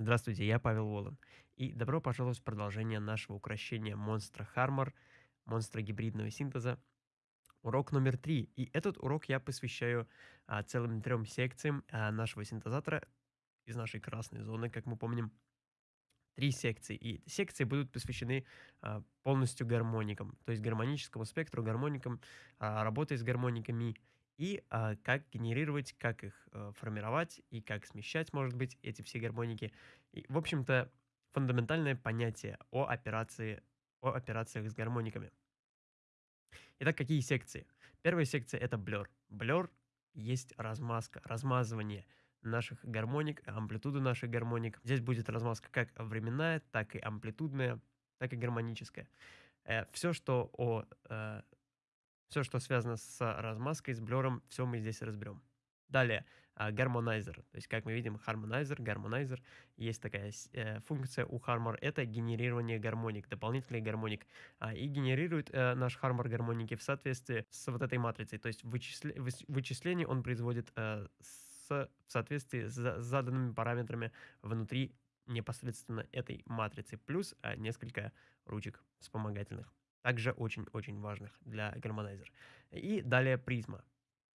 Здравствуйте, я Павел Волан. И добро пожаловать в продолжение нашего украшения монстра Хармор, монстра гибридного синтеза. Урок номер три. И этот урок я посвящаю а, целым трем секциям а, нашего синтезатора из нашей красной зоны, как мы помним. Три секции. И секции будут посвящены а, полностью гармоникам, то есть гармоническому спектру, гармоникам, а, работе с гармониками и а, как генерировать, как их а, формировать и как смещать, может быть, эти все гармоники. И, в общем-то, фундаментальное понятие о операции, о операциях с гармониками. Итак, какие секции? Первая секция это blur. Blur есть размазка, размазывание наших гармоник, амплитуды наших гармоник. Здесь будет размазка как временная, так и амплитудная, так и гармоническая. Э, все, что о э, все, что связано с размазкой, с блером, все мы здесь разберем. Далее, гармонайзер. То есть, как мы видим, harmonizer, гармонайзер. Есть такая э, функция у Harmor. Это генерирование гармоник, дополнительный гармоник. А, и генерирует э, наш Harmor гармоники в соответствии с вот этой матрицей. То есть, вычисле, вычисление он производит э, с, в соответствии с заданными параметрами внутри непосредственно этой матрицы. Плюс э, несколько ручек вспомогательных также очень-очень важных для гармонайзера. И далее призма.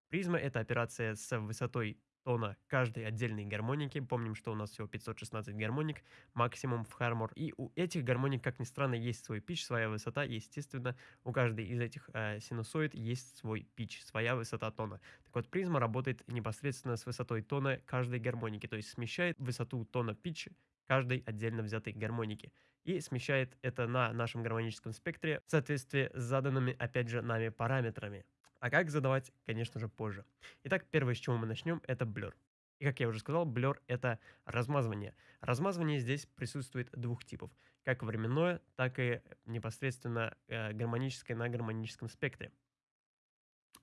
Призма — это операция с высотой тона каждой отдельной гармоники. Помним, что у нас всего 516 гармоник, максимум в Harmor. И у этих гармоник, как ни странно, есть свой pitch, своя высота. Естественно, у каждой из этих э, синусоид есть свой pitch, своя высота тона. Так вот, призма работает непосредственно с высотой тона каждой гармоники, то есть смещает высоту тона pitch а каждой отдельно взятой гармоники и смещает это на нашем гармоническом спектре в соответствии с заданными, опять же, нами параметрами. А как задавать, конечно же, позже. Итак, первое, с чего мы начнем, это blur. И как я уже сказал, blur — это размазывание. Размазывание здесь присутствует двух типов. Как временное, так и непосредственно э, гармоническое на гармоническом спектре.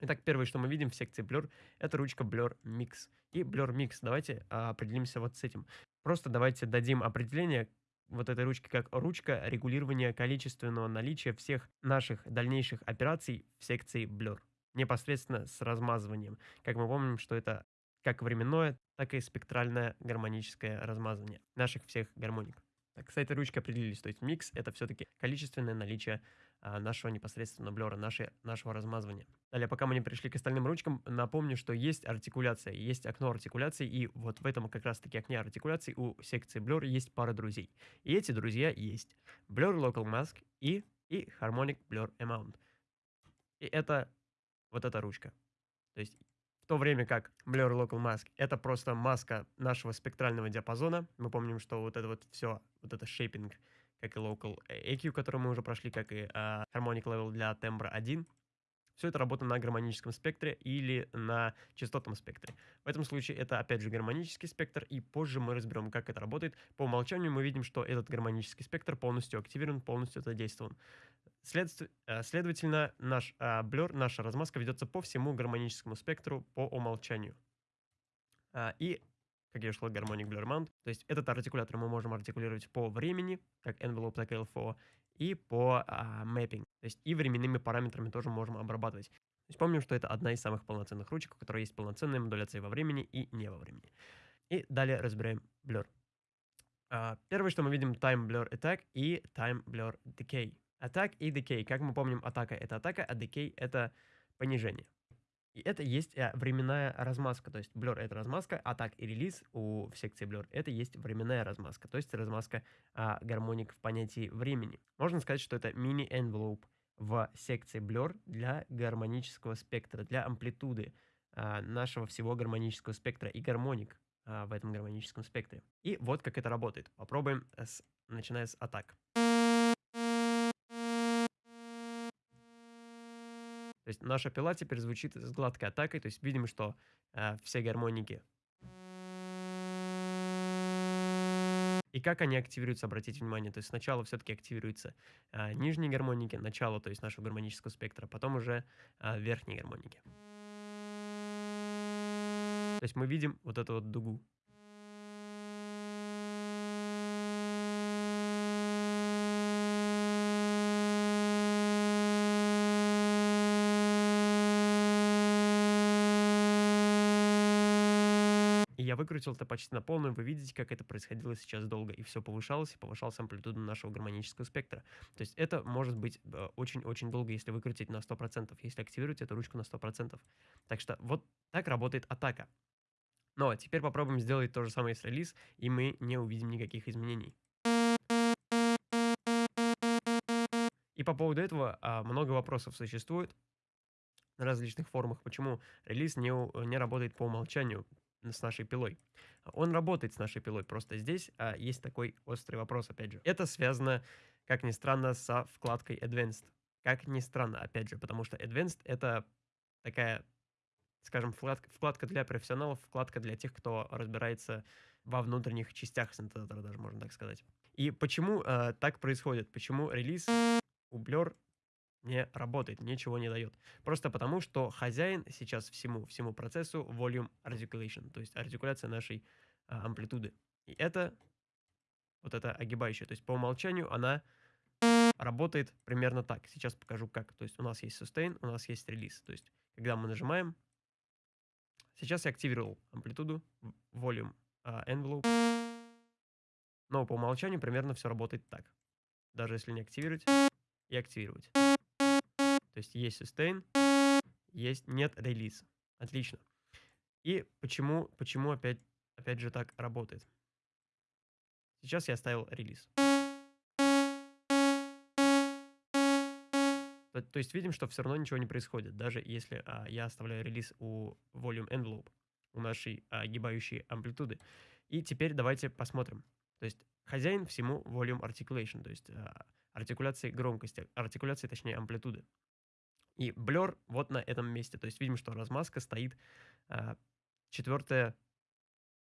Итак, первое, что мы видим в секции Blur, это ручка Blur Mix. И Blur Mix, давайте а, определимся вот с этим. Просто давайте дадим определение вот этой ручки как ручка регулирования количественного наличия всех наших дальнейших операций в секции Blur. Непосредственно с размазыванием. Как мы помним, что это как временное, так и спектральное гармоническое размазывание наших всех гармоник. Так, с этой ручкой определились. То есть микс — это все-таки количественное наличие нашего непосредственно блера, нашего размазывания. Далее, пока мы не пришли к остальным ручкам, напомню, что есть артикуляция, есть окно артикуляции, и вот в этом как раз-таки окне артикуляции у секции Blur есть пара друзей. И эти друзья есть Blur Local Mask и, и Harmonic Blur Amount. И это вот эта ручка. То есть в то время как Blur Local Mask это просто маска нашего спектрального диапазона. Мы помним, что вот это вот все, вот это шейпинг как и Local EQ, который мы уже прошли, как и uh, Harmonic Level для тембра 1. Все это работа на гармоническом спектре или на частотном спектре. В этом случае это опять же гармонический спектр, и позже мы разберем, как это работает. По умолчанию мы видим, что этот гармонический спектр полностью активирован, полностью задействован. Следств... Э, следовательно, наш uh, блер, наша размазка ведется по всему гармоническому спектру по умолчанию. Uh, и как я шел гармоник Blur Mount. То есть этот артикулятор мы можем артикулировать по времени, как envelope, и LFO, и по а, mapping. То есть и временными параметрами тоже можем обрабатывать. То есть помним, что это одна из самых полноценных ручек, у которой есть полноценная модуляция во времени и не во времени. И далее разбираем Blur. А, первое, что мы видим, Time Blur Attack и Time Blur Decay. Attack и Decay. Как мы помним, атака — это атака, а Decay — это понижение. И это есть э, временная размазка, то есть Blur это размазка, а так и релиз у в секции Blur это есть временная размазка, то есть размазка а, гармоник в понятии времени. Можно сказать, что это мини-envelope в секции Blur для гармонического спектра, для амплитуды а, нашего всего гармонического спектра и гармоник а, в этом гармоническом спектре. И вот как это работает. Попробуем, с, начиная с атак. То есть наша пила теперь звучит с гладкой атакой, то есть видим, что э, все гармоники. И как они активируются, обратите внимание, то есть сначала все-таки активируются э, нижние гармоники, начало, то есть нашего гармонического спектра, потом уже э, верхние гармоники. То есть мы видим вот эту вот дугу. Я выкрутил это почти на полную. Вы видите, как это происходило сейчас долго. И все повышалось, и повышалась амплитуда нашего гармонического спектра. То есть это может быть э, очень-очень долго, если выкрутить на 100%, если активировать эту ручку на 100%. Так что вот так работает атака. Но теперь попробуем сделать то же самое с релиз, и мы не увидим никаких изменений. И по поводу этого а, много вопросов существует на различных форумах, почему релиз не, не работает по умолчанию с нашей пилой. Он работает с нашей пилой, просто здесь а, есть такой острый вопрос, опять же. Это связано, как ни странно, со вкладкой Advanced. Как ни странно, опять же, потому что Advanced — это такая, скажем, вкладка, вкладка для профессионалов, вкладка для тех, кто разбирается во внутренних частях синтезатора, даже можно так сказать. И почему э, так происходит? Почему релиз у Blur не работает, ничего не дает. Просто потому, что хозяин сейчас всему, всему процессу volume articulation, то есть артикуляция нашей а, амплитуды. И это вот эта огибающая, то есть по умолчанию она работает примерно так. Сейчас покажу как. То есть у нас есть sustain, у нас есть релиз. То есть когда мы нажимаем, сейчас я активировал амплитуду, volume uh, envelope, но по умолчанию примерно все работает так. Даже если не активировать и активировать. То есть есть sustain, есть нет релиз. Отлично. И почему, почему опять, опять же так работает? Сейчас я оставил релиз. То, есть видим, что все равно ничего не происходит, даже если а, я оставляю релиз у volume envelope, у нашей а, амплитуды. И теперь давайте посмотрим. То есть хозяин всему volume articulation, то есть а, артикуляции громкости, артикуляции, точнее, амплитуды. И блер вот на этом месте. То есть видим, что размазка стоит э, четвертая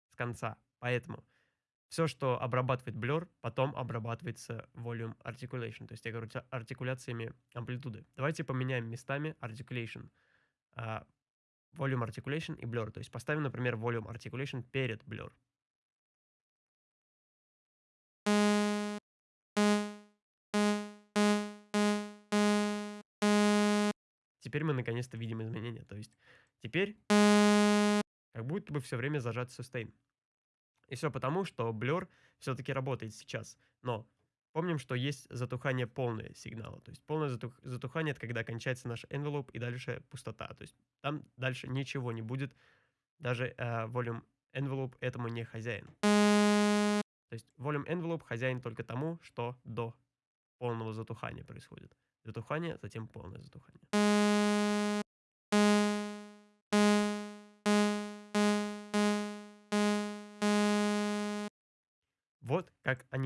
с конца. Поэтому все, что обрабатывает блер, потом обрабатывается volume articulation. То есть я говорю артикуляциями амплитуды. Давайте поменяем местами articulation. Э, volume articulation и blur. То есть поставим, например, volume articulation перед blur. Теперь мы наконец-то видим изменения. То есть теперь как будто бы все время зажат sustain. И все потому, что Blur все-таки работает сейчас. Но помним, что есть затухание полное сигнала. То есть полное затух затухание — это когда кончается наш envelope и дальше пустота. То есть там дальше ничего не будет. Даже э, volume envelope этому не хозяин. То есть volume envelope хозяин только тому, что до полного затухания происходит. Затухание, затем полное затухание.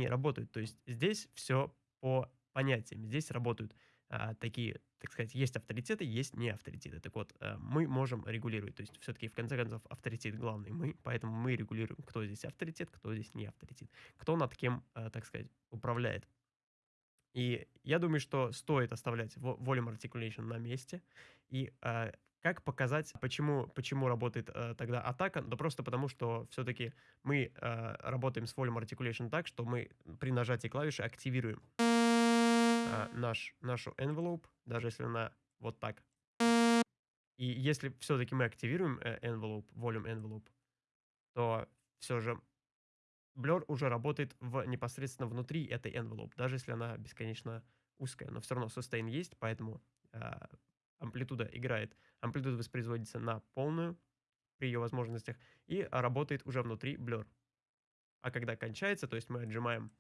Работают. То есть здесь все по понятиям. Здесь работают а, такие, так сказать, есть авторитеты, есть не авторитеты. Так вот, а, мы можем регулировать. То есть все-таки, в конце концов, авторитет главный мы, поэтому мы регулируем, кто здесь авторитет, кто здесь не авторитет. Кто над кем, а, так сказать, управляет. И я думаю, что стоит оставлять volume articulation на месте. И э, как показать, почему, почему работает э, тогда атака? Да просто потому, что все-таки мы э, работаем с volume articulation так, что мы при нажатии клавиши активируем э, наш, нашу envelope, даже если она вот так. И если все-таки мы активируем э, envelope, volume envelope, то все же Blur уже работает в, непосредственно внутри этой envelope, даже если она бесконечно узкая, но все равно sustain есть, поэтому э, амплитуда играет, амплитуда воспроизводится на полную при ее возможностях и работает уже внутри Blur. А когда кончается, то есть мы отжимаем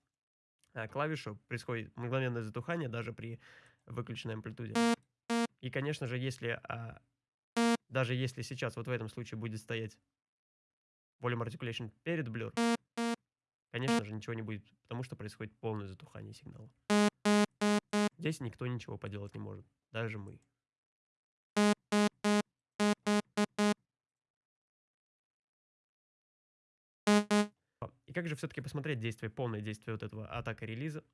э, клавишу, происходит мгновенное затухание даже при выключенной амплитуде. И, конечно же, если э, даже если сейчас вот в этом случае будет стоять volume articulation перед Blur, Конечно же, ничего не будет, потому что происходит полное затухание сигнала. Здесь никто ничего поделать не может, даже мы. Как же все-таки посмотреть действие, полное действие вот этого атака релиза?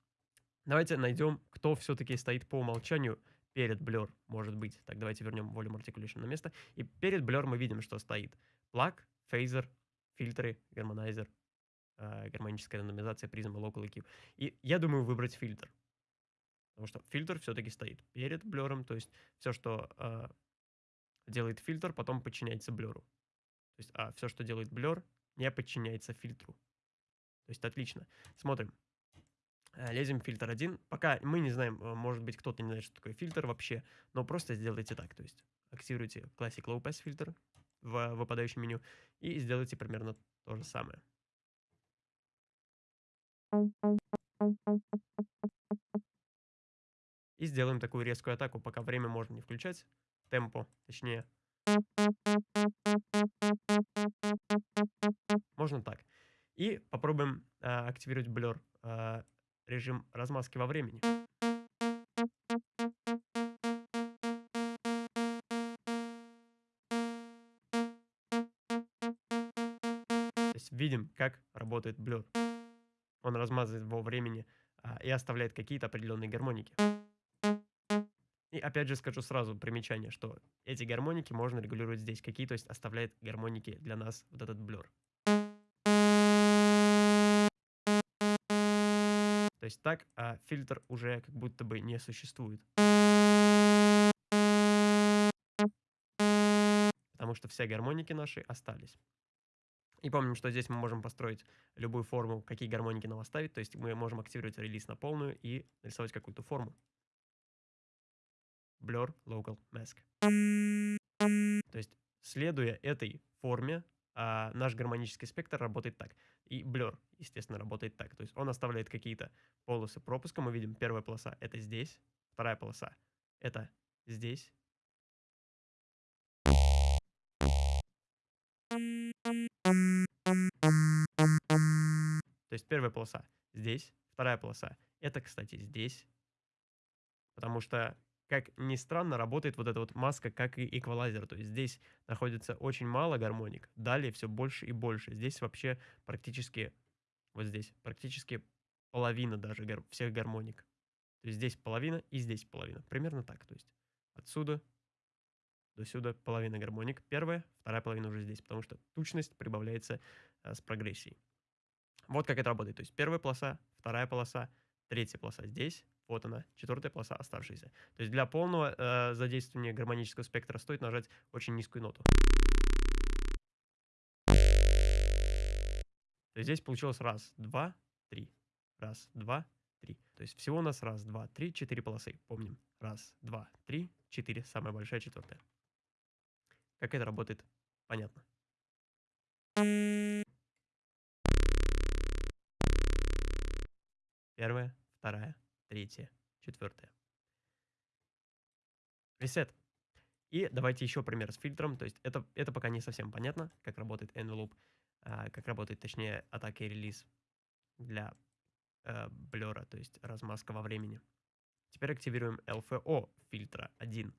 Давайте найдем, кто все-таки стоит по умолчанию перед Blur, может быть. Так, давайте вернем Volume Articulation на место. И перед Blur мы видим, что стоит pluck, фейзер, фильтры, гармонайзер, э, гармоническая рандомизация призма Local EQ. И я думаю выбрать фильтр. Потому что фильтр все-таки стоит перед blur ом, то есть все, что э, делает фильтр, потом подчиняется blur у. То есть а все, что делает блер, не подчиняется фильтру. То есть отлично. Смотрим. Э, лезем в фильтр 1. Пока мы не знаем, э, может быть, кто-то не знает, что такое фильтр вообще, но просто сделайте так. То есть активируйте Classic Low Pass фильтр в выпадающем меню и сделайте примерно то же самое. И сделаем такую резкую атаку, пока время можно не включать. Темпо, точнее. Можно так. И попробуем э, активировать Blur, э, режим размазки во времени. То есть видим, как работает Blur. Он размазывает во времени а, и оставляет какие-то определенные гармоники. И опять же скажу сразу примечание, что эти гармоники можно регулировать здесь. Какие, то есть оставляет гармоники для нас вот этот блюр. То есть так а фильтр уже как будто бы не существует. Потому что все гармоники наши остались. И помним, что здесь мы можем построить любую форму, какие гармоники нам оставить. То есть мы можем активировать релиз на полную и нарисовать какую-то форму. Blur Local Mask. То есть, следуя этой форме, а, наш гармонический спектр работает так. И Blur, естественно, работает так. То есть он оставляет какие-то полосы пропуска. Мы видим, первая полоса — это здесь, вторая полоса — это здесь. То есть первая полоса здесь, вторая полоса — это, кстати, здесь. Потому что как ни странно, работает вот эта вот маска как и эквалайзер. То есть здесь находится очень мало гармоник, далее все больше и больше. Здесь вообще практически, вот здесь, практически половина даже гар всех гармоник. То есть здесь половина и здесь половина. Примерно так. То есть отсюда до сюда половина гармоник. Первая, вторая половина уже здесь, потому что тучность прибавляется э, с прогрессией. Вот как это работает. То есть первая полоса, вторая полоса, третья полоса здесь, вот она, четвертая полоса оставшаяся. То есть для полного э, задействования гармонического спектра стоит нажать очень низкую ноту. То есть здесь получилось раз, два, три. Раз, два, три. То есть всего у нас раз, два, три, четыре полосы. Помним. Раз, два, три, четыре. Самая большая четвертая. Как это работает, понятно. Первая, вторая, третье, четвертое. Ресет. И давайте еще пример с фильтром. То есть это, это пока не совсем понятно, как работает envelope, а, как работает, точнее, атака и релиз для э, блера, то есть размазка во времени. Теперь активируем LFO фильтра 1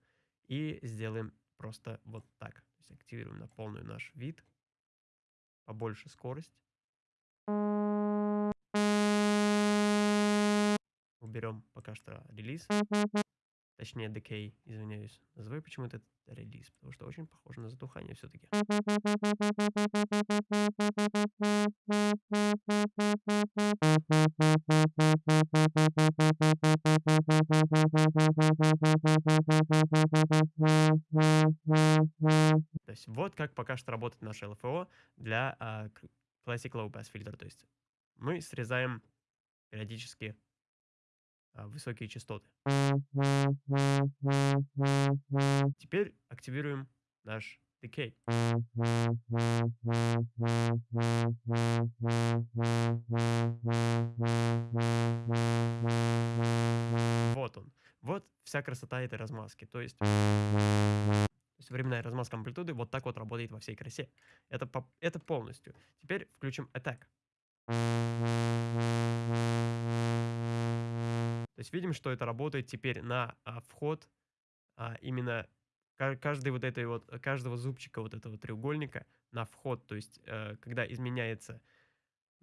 и сделаем просто вот так. То есть активируем на полную наш вид, побольше скорость. Уберем пока что релиз. Точнее, decay, извиняюсь. Называю почему-то релиз, потому что очень похоже на затухание все-таки. То есть вот как пока что работает наше LFO для uh, Classic Low Pass фильтр. То есть мы срезаем периодически высокие частоты. Теперь активируем наш decay. Вот он. Вот вся красота этой размазки. То есть, временная размазка амплитуды вот так вот работает во всей красе. Это, это полностью. Теперь включим Attack. То есть видим, что это работает теперь на а, вход а, именно каждой вот этой вот, каждого зубчика вот этого треугольника на вход. То есть э, когда изменяется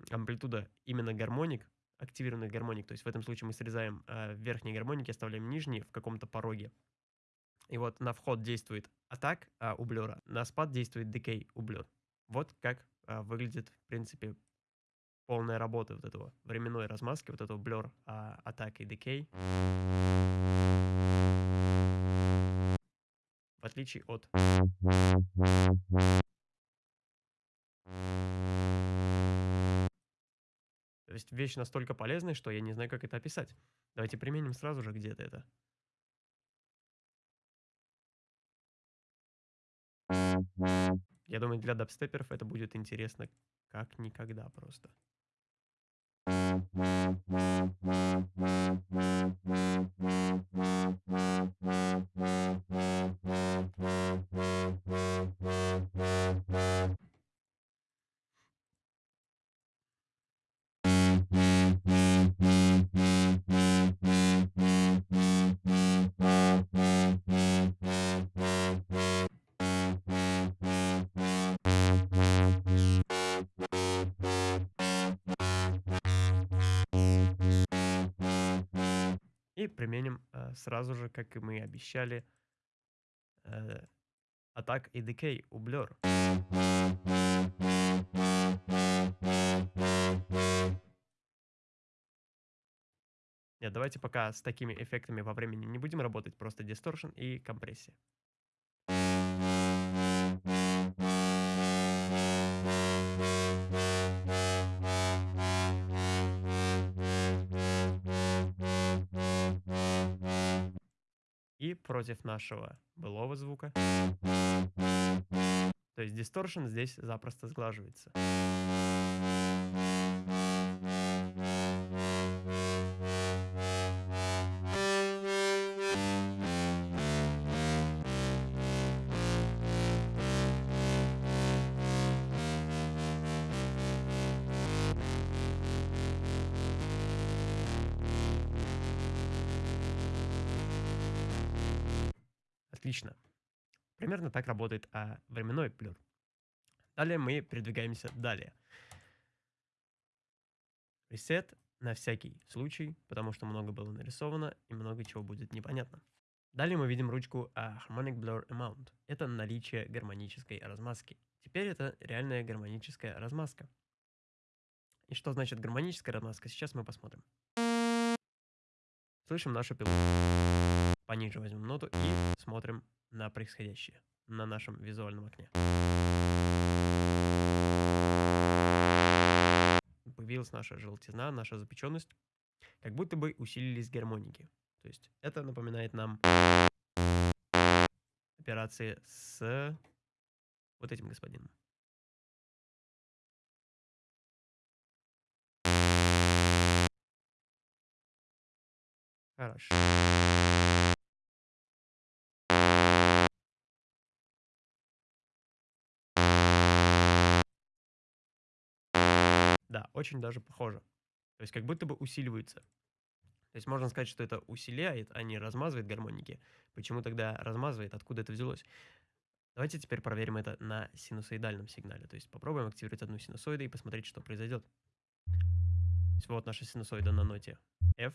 амплитуда именно гармоник, активированных гармоник, то есть в этом случае мы срезаем э, верхние гармоники, оставляем нижние в каком-то пороге. И вот на вход действует атак а, у блера, на спад действует decay у блер. Вот как а, выглядит, в принципе, полная работа вот этого временной размазки, вот этого blur, а, attack и decay. В отличие от То есть вещь настолько полезная, что я не знаю, как это описать. Давайте применим сразу же где-то это. Я думаю, для дабстеперов это будет интересно как никогда просто. И применим э, сразу же, как и мы обещали, э, Attack и Decay у Blur. Нет, давайте пока с такими эффектами во времени не будем работать, просто дисторшн и компрессия. Против нашего былого звука. То есть дисторшн здесь запросто сглаживается. Отлично. Примерно так работает а, временной плюр. Далее мы передвигаемся далее. Reset на всякий случай, потому что много было нарисовано и много чего будет непонятно. Далее мы видим ручку а, Harmonic Blur Amount. Это наличие гармонической размазки. Теперь это реальная гармоническая размазка. И что значит гармоническая размазка, сейчас мы посмотрим. Слышим нашу пилу пониже возьмем ноту и смотрим на происходящее на нашем визуальном окне. Появилась наша желтизна, наша запеченность. Как будто бы усилились гармоники. То есть это напоминает нам операции с вот этим господином. Хорошо. Да, очень даже похоже. То есть как будто бы усиливается. То есть можно сказать, что это усиляет, а не размазывает гармоники. Почему тогда размазывает? Откуда это взялось? Давайте теперь проверим это на синусоидальном сигнале. То есть попробуем активировать одну синусоиду и посмотреть, что произойдет. То есть вот наша синусоида на ноте F,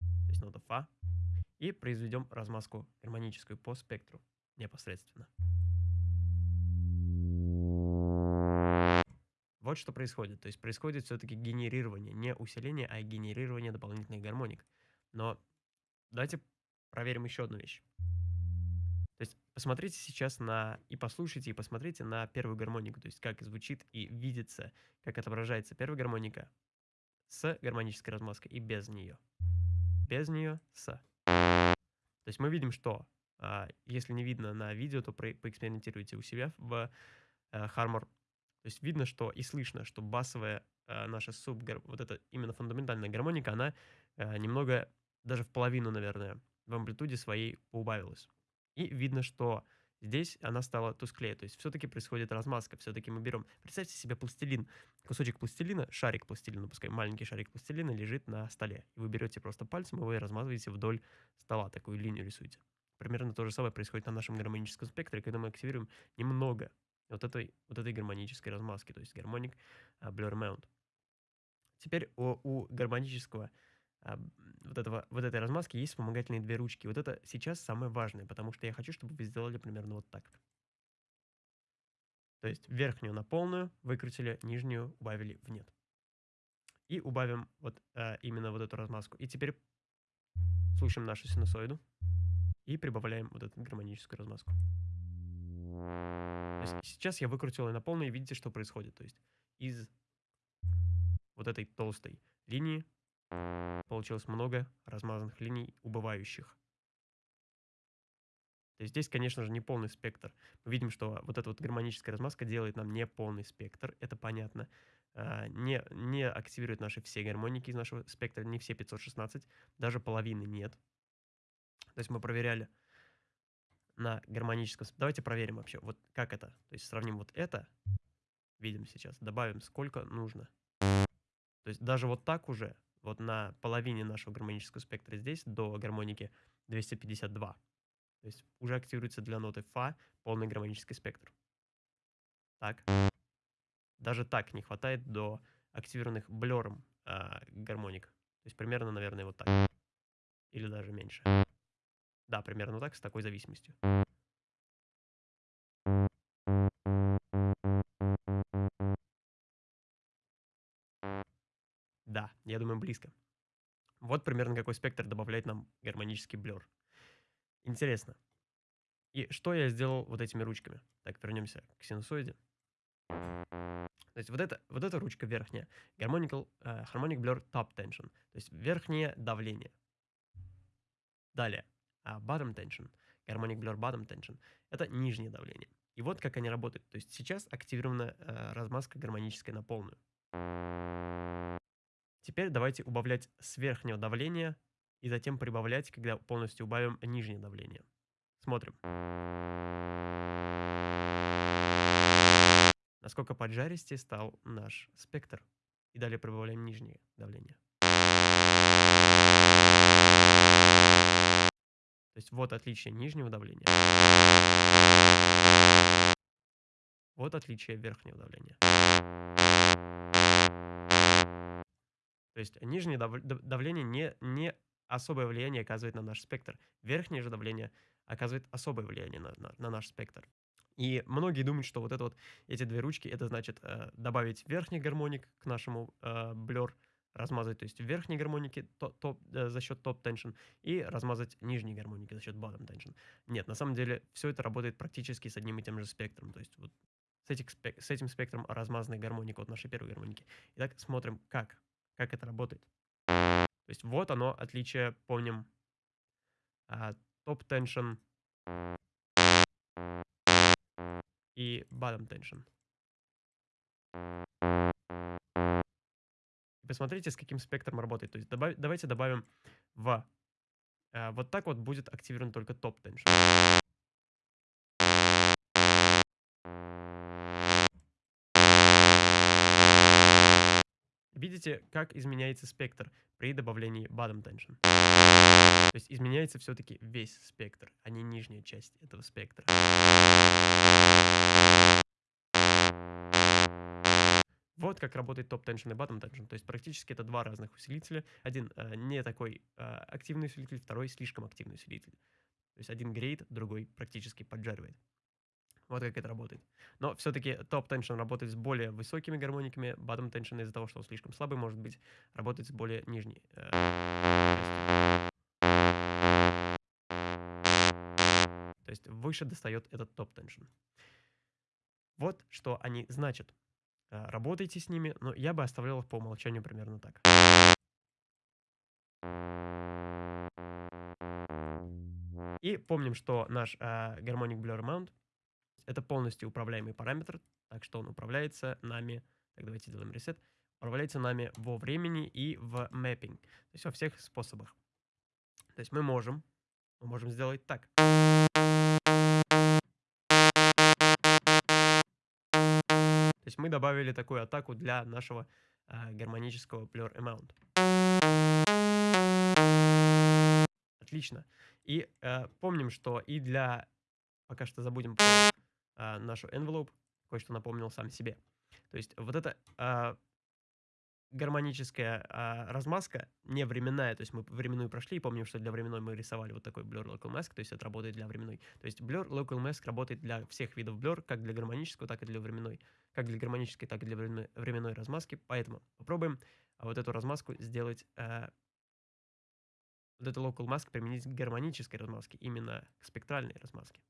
то есть нота Фа. И произведем размазку гармоническую по спектру непосредственно. Вот что происходит. То есть происходит все-таки генерирование, не усиление, а генерирование дополнительных гармоник. Но давайте проверим еще одну вещь. То есть посмотрите сейчас на, и послушайте, и посмотрите на первую гармонику, то есть как звучит и видится, как отображается первая гармоника с гармонической размазкой и без нее. Без нее с. То есть мы видим, что а, если не видно на видео, то поэкспериментируйте у себя в а, Harmor то есть видно, что и слышно, что басовая э, наша суб, вот эта именно фундаментальная гармоника, она э, немного, даже в половину, наверное, в амплитуде своей поубавилась. И видно, что здесь она стала тусклее. То есть все-таки происходит размазка. Все-таки мы берем... Представьте себе пластилин. Кусочек пластилина, шарик пластилина, пускай маленький шарик пластилина лежит на столе. И вы берете просто пальцем, и вы размазываете вдоль стола, такую линию рисуете. Примерно то же самое происходит на нашем гармоническом спектре, когда мы активируем немного вот этой, вот этой гармонической размазки, то есть гармоник а, Blur Mount. Теперь у, у гармонического а, вот, этого, вот этой размазки есть вспомогательные две ручки. Вот это сейчас самое важное, потому что я хочу, чтобы вы сделали примерно вот так. То есть верхнюю на полную выкрутили, нижнюю убавили в нет. И убавим вот а, именно вот эту размазку. И теперь слушаем нашу синусоиду и прибавляем вот эту гармоническую размазку. Сейчас я выкрутил ее на полную, и видите, что происходит. То есть из вот этой толстой линии получилось много размазанных линий убывающих. То есть здесь, конечно же, не полный спектр. Мы видим, что вот эта вот гармоническая размазка делает нам не полный спектр, это понятно. А, не, не активирует наши все гармоники из нашего спектра, не все 516, даже половины нет. То есть мы проверяли на гармоническом... Давайте проверим вообще, вот как это. То есть сравним вот это, видим сейчас, добавим сколько нужно. То есть даже вот так уже, вот на половине нашего гармонического спектра здесь, до гармоники 252. То есть уже активируется для ноты фа полный гармонический спектр. Так. Даже так не хватает до активированных блером э, гармоник. То есть примерно, наверное, вот так. Или даже меньше. Да, примерно так, с такой зависимостью. Да, я думаю, близко. Вот примерно какой спектр добавляет нам гармонический блер. Интересно. И что я сделал вот этими ручками? Так, вернемся к синусоиде. То есть вот, это, вот эта ручка верхняя. Harmonical, uh, harmonic Blur Top Tension. То есть верхнее давление. Далее. Uh, bottom Tension. Harmonic Blur Bottom Tension. Это нижнее давление. И вот как они работают. То есть сейчас активирована uh, размазка гармоническая на полную. Теперь давайте убавлять с верхнего давления и затем прибавлять, когда полностью убавим нижнее давление. Смотрим. Насколько поджаристее стал наш спектр. И далее прибавляем нижнее давление. То есть вот отличие нижнего давления. Вот отличие верхнего давления. То есть нижнее давление не, не особое влияние оказывает на наш спектр. Верхнее же давление оказывает особое влияние на, на, на наш спектр. И многие думают, что вот это вот, эти две ручки, это значит э, добавить верхний гармоник к нашему э, размазать, то есть верхние гармоники топ, топ, э, за счет топ tension и размазать нижние гармоники за счет bottom tension. Нет, на самом деле все это работает практически с одним и тем же спектром. То есть вот с, этих, с этим спектром размазанной гармоника от нашей первой гармоники. Итак, смотрим, как, как это работает. То есть вот оно, отличие, помним, а, топ tension и. Посмотрите, с каким спектром работает. То есть добав, давайте добавим в... Э, вот так вот будет активирован только топ tension. Видите, как изменяется спектр при добавлении bottom tension. То есть изменяется все-таки весь спектр, а не нижняя часть этого спектра. Вот как работает топ tension и tension. То есть практически это два разных усилителя. Один э, не такой э, активный усилитель, второй слишком активный усилитель. То есть один греет, другой практически поджаривает. Вот как это работает. Но все-таки топ tension работает с более высокими гармониками, tension из-за того, что он слишком слабый, может быть, работает с более нижней. Э, То есть выше достает этот топ tension. Вот что они значат. Э, работайте с ними, но я бы оставлял их по умолчанию примерно так. И помним, что наш э, Harmonic Blur Mount это полностью управляемый параметр, так что он управляется нами, так давайте сделаем reset, управляется нами во времени и в mapping, то есть во всех способах. То есть мы можем, мы можем сделать так. Есть мы добавили такую атаку для нашего э, гармонического Blur Amount. Отлично. И э, помним, что и для... Пока что забудем про э, нашу envelope, кое-что напомнил сам себе. То есть вот эта э, гармоническая э, размазка не временная, то есть мы временную прошли и помним, что для временной мы рисовали вот такой Blur Local Mask, то есть это работает для временной. То есть Blur Local Mask работает для всех видов Blur, как для гармонического, так и для временной. Как для гармонической, так и для временной, временной размазки. Поэтому попробуем вот эту размазку сделать, э, вот эту Local Mask применить к гармонической размазке, именно к спектральной размазке.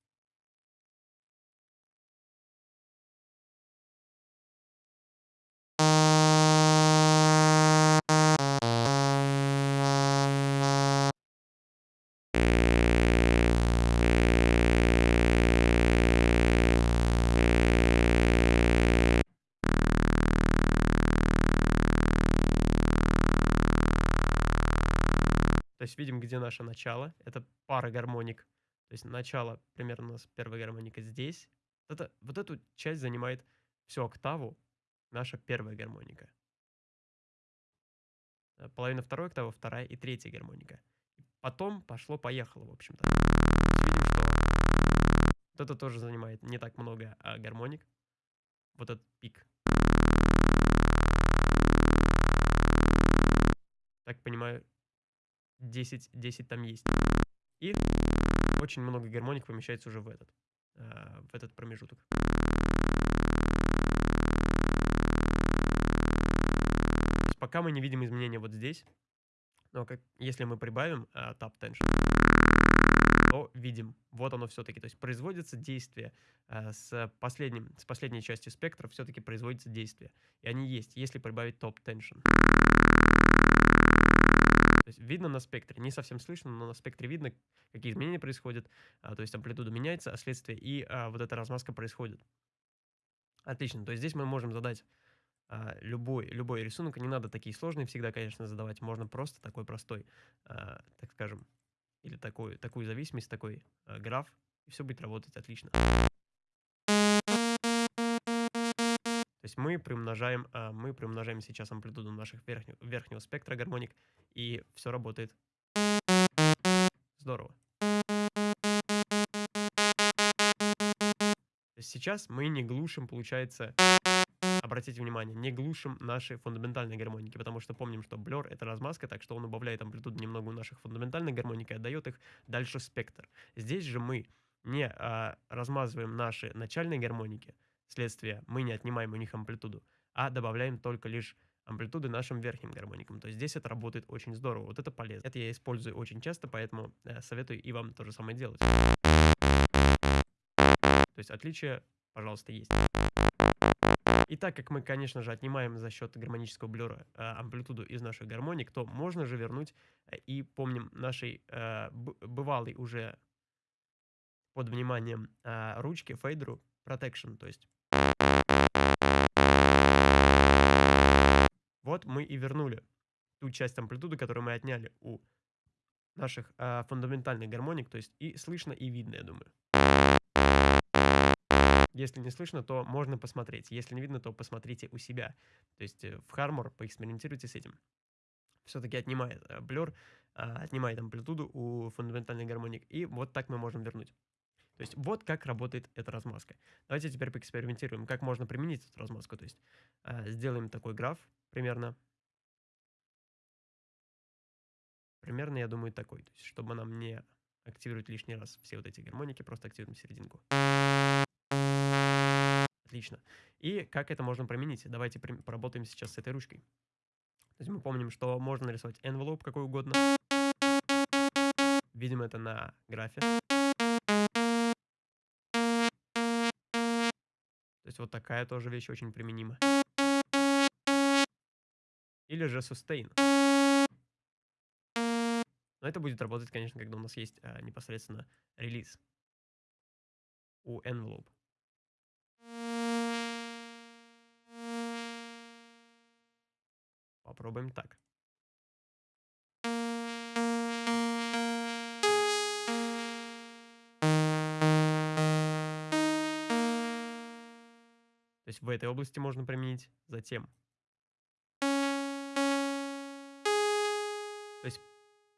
Есть видим, где наше начало. Это пара гармоник. То есть начало примерно у нас первая гармоника здесь. Это, вот эту часть занимает всю октаву наша первая гармоника. Э, половина второй октавы, вторая и третья гармоника. Потом пошло-поехало, в общем-то. Видим, что вот это тоже занимает не так много а, гармоник. Вот этот пик. Так понимаю, 10, 10 там есть. И очень много гармоник помещается уже в этот, э, в этот промежуток. Пока мы не видим изменения вот здесь, но как, если мы прибавим э, tap tension, то видим, вот оно все-таки. То есть производится действие э, с, последним, с последней частью спектра, все-таки производится действие. И они есть, если прибавить top tension. То есть видно на спектре, не совсем слышно, но на спектре видно, какие изменения происходят. А, то есть амплитуда меняется, а следствие и а, вот эта размазка происходит. Отлично. То есть здесь мы можем задать а, любой, любой рисунок. Не надо такие сложные всегда, конечно, задавать. Можно просто такой простой, а, так скажем, или такой, такую зависимость, такой а, граф, и все будет работать отлично. То есть мы приумножаем, а, мы приумножаем сейчас амплитуду наших верхнего, верхнего спектра гармоник, и все работает. Здорово. Сейчас мы не глушим, получается, обратите внимание, не глушим наши фундаментальные гармоники, потому что помним, что Blur — это размазка, так что он убавляет амплитуду немного у наших фундаментальных гармоник и отдает их дальше в спектр. Здесь же мы не а, размазываем наши начальные гармоники, Следствие, мы не отнимаем у них амплитуду, а добавляем только лишь амплитуды нашим верхним гармоникам. То есть здесь это работает очень здорово. Вот это полезно. Это я использую очень часто, поэтому э, советую и вам то же самое делать. То есть отличие, пожалуйста, есть. И так как мы, конечно же, отнимаем за счет гармонического блюра э, амплитуду из наших гармоник, то можно же вернуть э, и помним нашей э, бывалой уже под вниманием э, ручки фейдеру protection, то есть Вот мы и вернули ту часть амплитуды, которую мы отняли у наших э, фундаментальных гармоник, то есть и слышно, и видно, я думаю. Если не слышно, то можно посмотреть. Если не видно, то посмотрите у себя. То есть э, в Harmor поэкспериментируйте с этим. Все-таки отнимает э, блер, э, отнимает амплитуду у фундаментальных гармоник, и вот так мы можем вернуть. То есть вот как работает эта размазка. Давайте теперь поэкспериментируем, как можно применить эту размазку. То есть э, сделаем такой граф, примерно. Примерно, я думаю, такой. То есть, чтобы нам не активировать лишний раз все вот эти гармоники, просто активируем серединку. Отлично. И как это можно применить? Давайте поработаем сейчас с этой ручкой. То есть мы помним, что можно нарисовать envelope какой угодно. Видим это на графе. То есть вот такая тоже вещь очень применима или же sustain. Но это будет работать, конечно, когда у нас есть а, непосредственно релиз у envelope. Попробуем так. То есть в этой области можно применить. Затем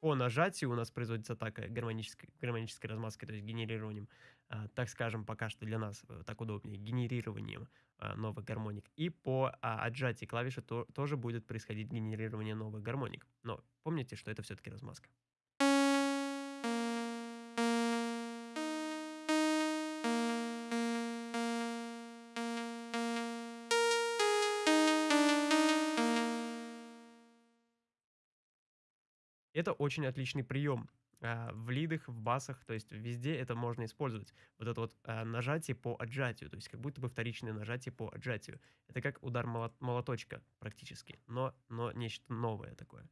по нажатию у нас производится атака гармонической, гармонической размазкой, то есть генерированием, а, так скажем, пока что для нас э, так удобнее, генерированием а, новых гармоник. И по а, отжатии клавиши то, тоже будет происходить генерирование новых гармоник. Но помните, что это все-таки размазка. Это очень отличный прием а, в лидах, в басах, то есть везде это можно использовать. Вот это вот а, нажатие по отжатию, то есть как будто бы вторичное нажатие по отжатию. Это как удар молоточка практически, но, но нечто новое такое.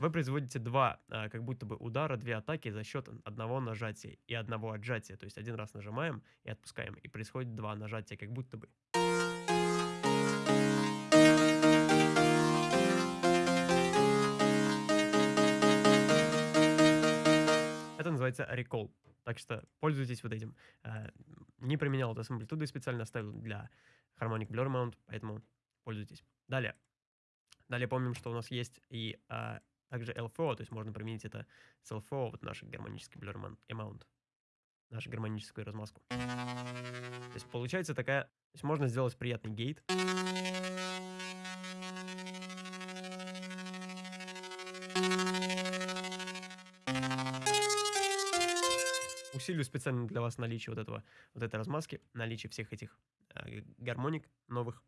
Вы производите два, а, как будто бы удара, две атаки за счет одного нажатия и одного отжатия. То есть один раз нажимаем и отпускаем, и происходит два нажатия, как будто бы. Это называется recall. Так что пользуйтесь вот этим. А, не применял это с амплитудой, специально оставил для Harmonic Blur Mount, поэтому пользуйтесь. Далее. Далее помним, что у нас есть и а, также LFO, то есть можно применить это с LFO, вот наш гармонический Blur Amount, нашу гармоническую размазку. То есть получается такая, то есть можно сделать приятный гейт. усилию специально для вас наличие вот этого, вот этой размазки, наличие всех этих э, гармоник новых.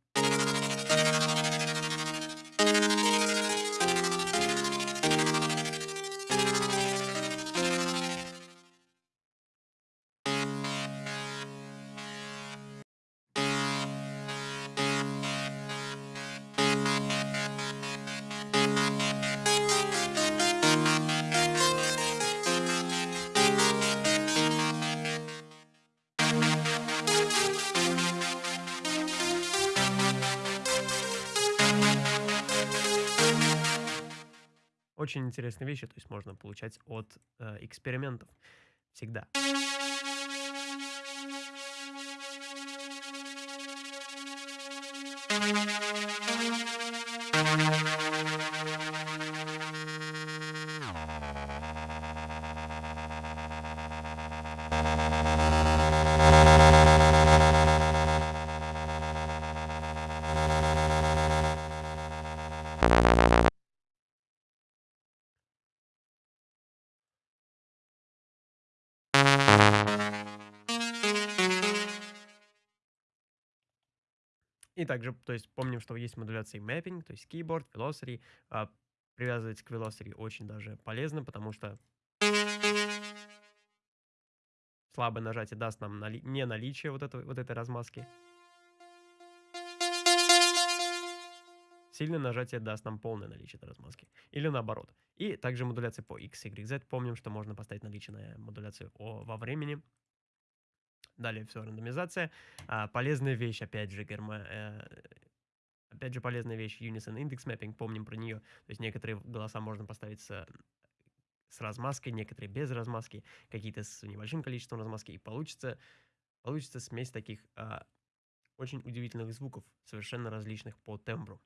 Очень интересные вещи, то есть можно получать от э, экспериментов всегда. И также, то есть помним, что есть модуляция mapping, то есть keyboard, velocity. А, привязывать к velocity очень даже полезно, потому что слабое нажатие даст нам нали не наличие вот, этого, вот этой размазки. Сильное нажатие даст нам полное наличие этой размазки. Или наоборот. И также модуляция по X, Y, Z. Помним, что можно поставить наличие на модуляцию о, во времени. Далее все, рандомизация. А, полезная вещь, опять же, герма... Э, опять же, полезная вещь, Unison Index Mapping, помним про нее. То есть некоторые голоса можно поставить с, с размазкой, некоторые без размазки, какие-то с небольшим количеством размазки, и получится, получится смесь таких а, очень удивительных звуков, совершенно различных по тембру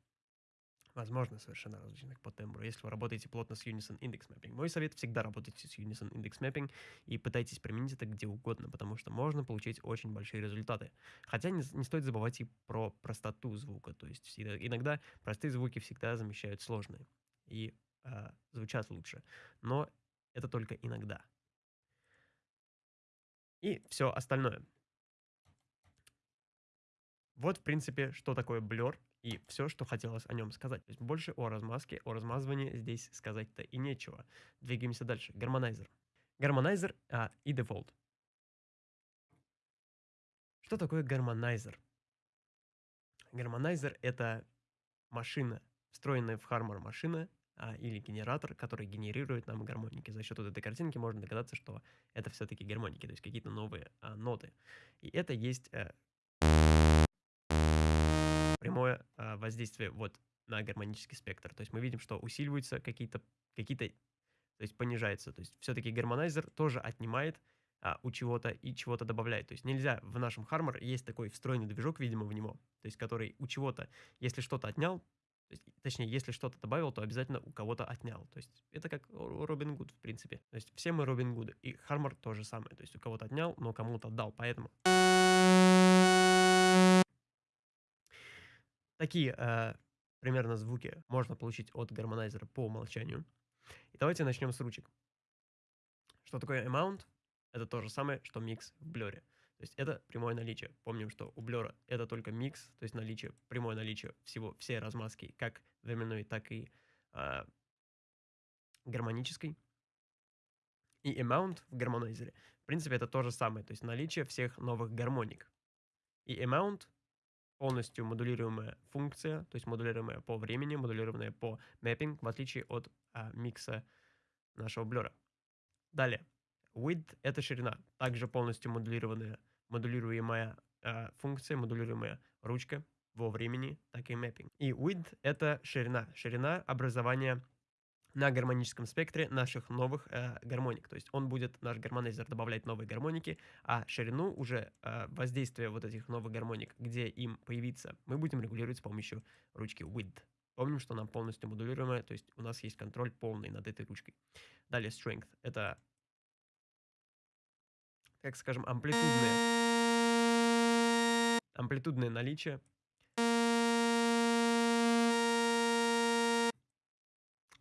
возможно, совершенно различных по тембру, если вы работаете плотно с Unison Index Mapping. Мой совет всегда работайте с Unison Index Mapping и пытайтесь применить это где угодно, потому что можно получить очень большие результаты. Хотя не, не стоит забывать и про простоту звука, то есть иногда простые звуки всегда замещают сложные и э, звучат лучше, но это только иногда. И все остальное. Вот, в принципе, что такое Blur и все, что хотелось о нем сказать. То есть больше о размазке, о размазывании здесь сказать-то и нечего. Двигаемся дальше. Гармонайзер. Гармонайзер а, и дефолт. Что такое гармонайзер? Гармонайзер — это машина, встроенная в Harmor машина а, или генератор, который генерирует нам гармоники. За счет вот этой картинки можно догадаться, что это все-таки гармоники, то есть какие-то новые а, ноты. И это есть а, прямое а, воздействие вот на гармонический спектр. То есть мы видим, что усиливаются какие-то, какие-то, то есть понижается. То есть все-таки гармонайзер тоже отнимает а, у чего-то и чего-то добавляет. То есть нельзя в нашем Harmor есть такой встроенный движок, видимо, в него, то есть который у чего-то, если что-то отнял, то есть, точнее, если что-то добавил, то обязательно у кого-то отнял. То есть это как Робин Гуд, в принципе. То есть все мы Робин Гуды. И Harmor то же самое. То есть у кого-то отнял, но кому-то отдал. Поэтому Такие э, примерно звуки можно получить от гармонайзера по умолчанию. И давайте начнем с ручек. Что такое amount? Это то же самое, что микс в блере. То есть это прямое наличие. Помним, что у блера это только микс, то есть наличие, прямое наличие всего, всей размазки, как временной, так и э, гармонической. И amount в гармонайзере, в принципе, это то же самое, то есть наличие всех новых гармоник. И amount полностью модулируемая функция, то есть модулируемая по времени, модулированная по mapping, в отличие от а, микса нашего блера. Далее, width — это ширина, также полностью модулированная, модулируемая а, функция, модулируемая ручка во времени, так и mapping. И width — это ширина, ширина образования на гармоническом спектре наших новых э, гармоник. То есть он будет, наш гармонайзер, добавлять новые гармоники, а ширину уже э, воздействия вот этих новых гармоник, где им появиться, мы будем регулировать с помощью ручки width. Помним, что она полностью модулируемая, то есть у нас есть контроль полный над этой ручкой. Далее strength — это, как скажем, амплитудное, амплитудное наличие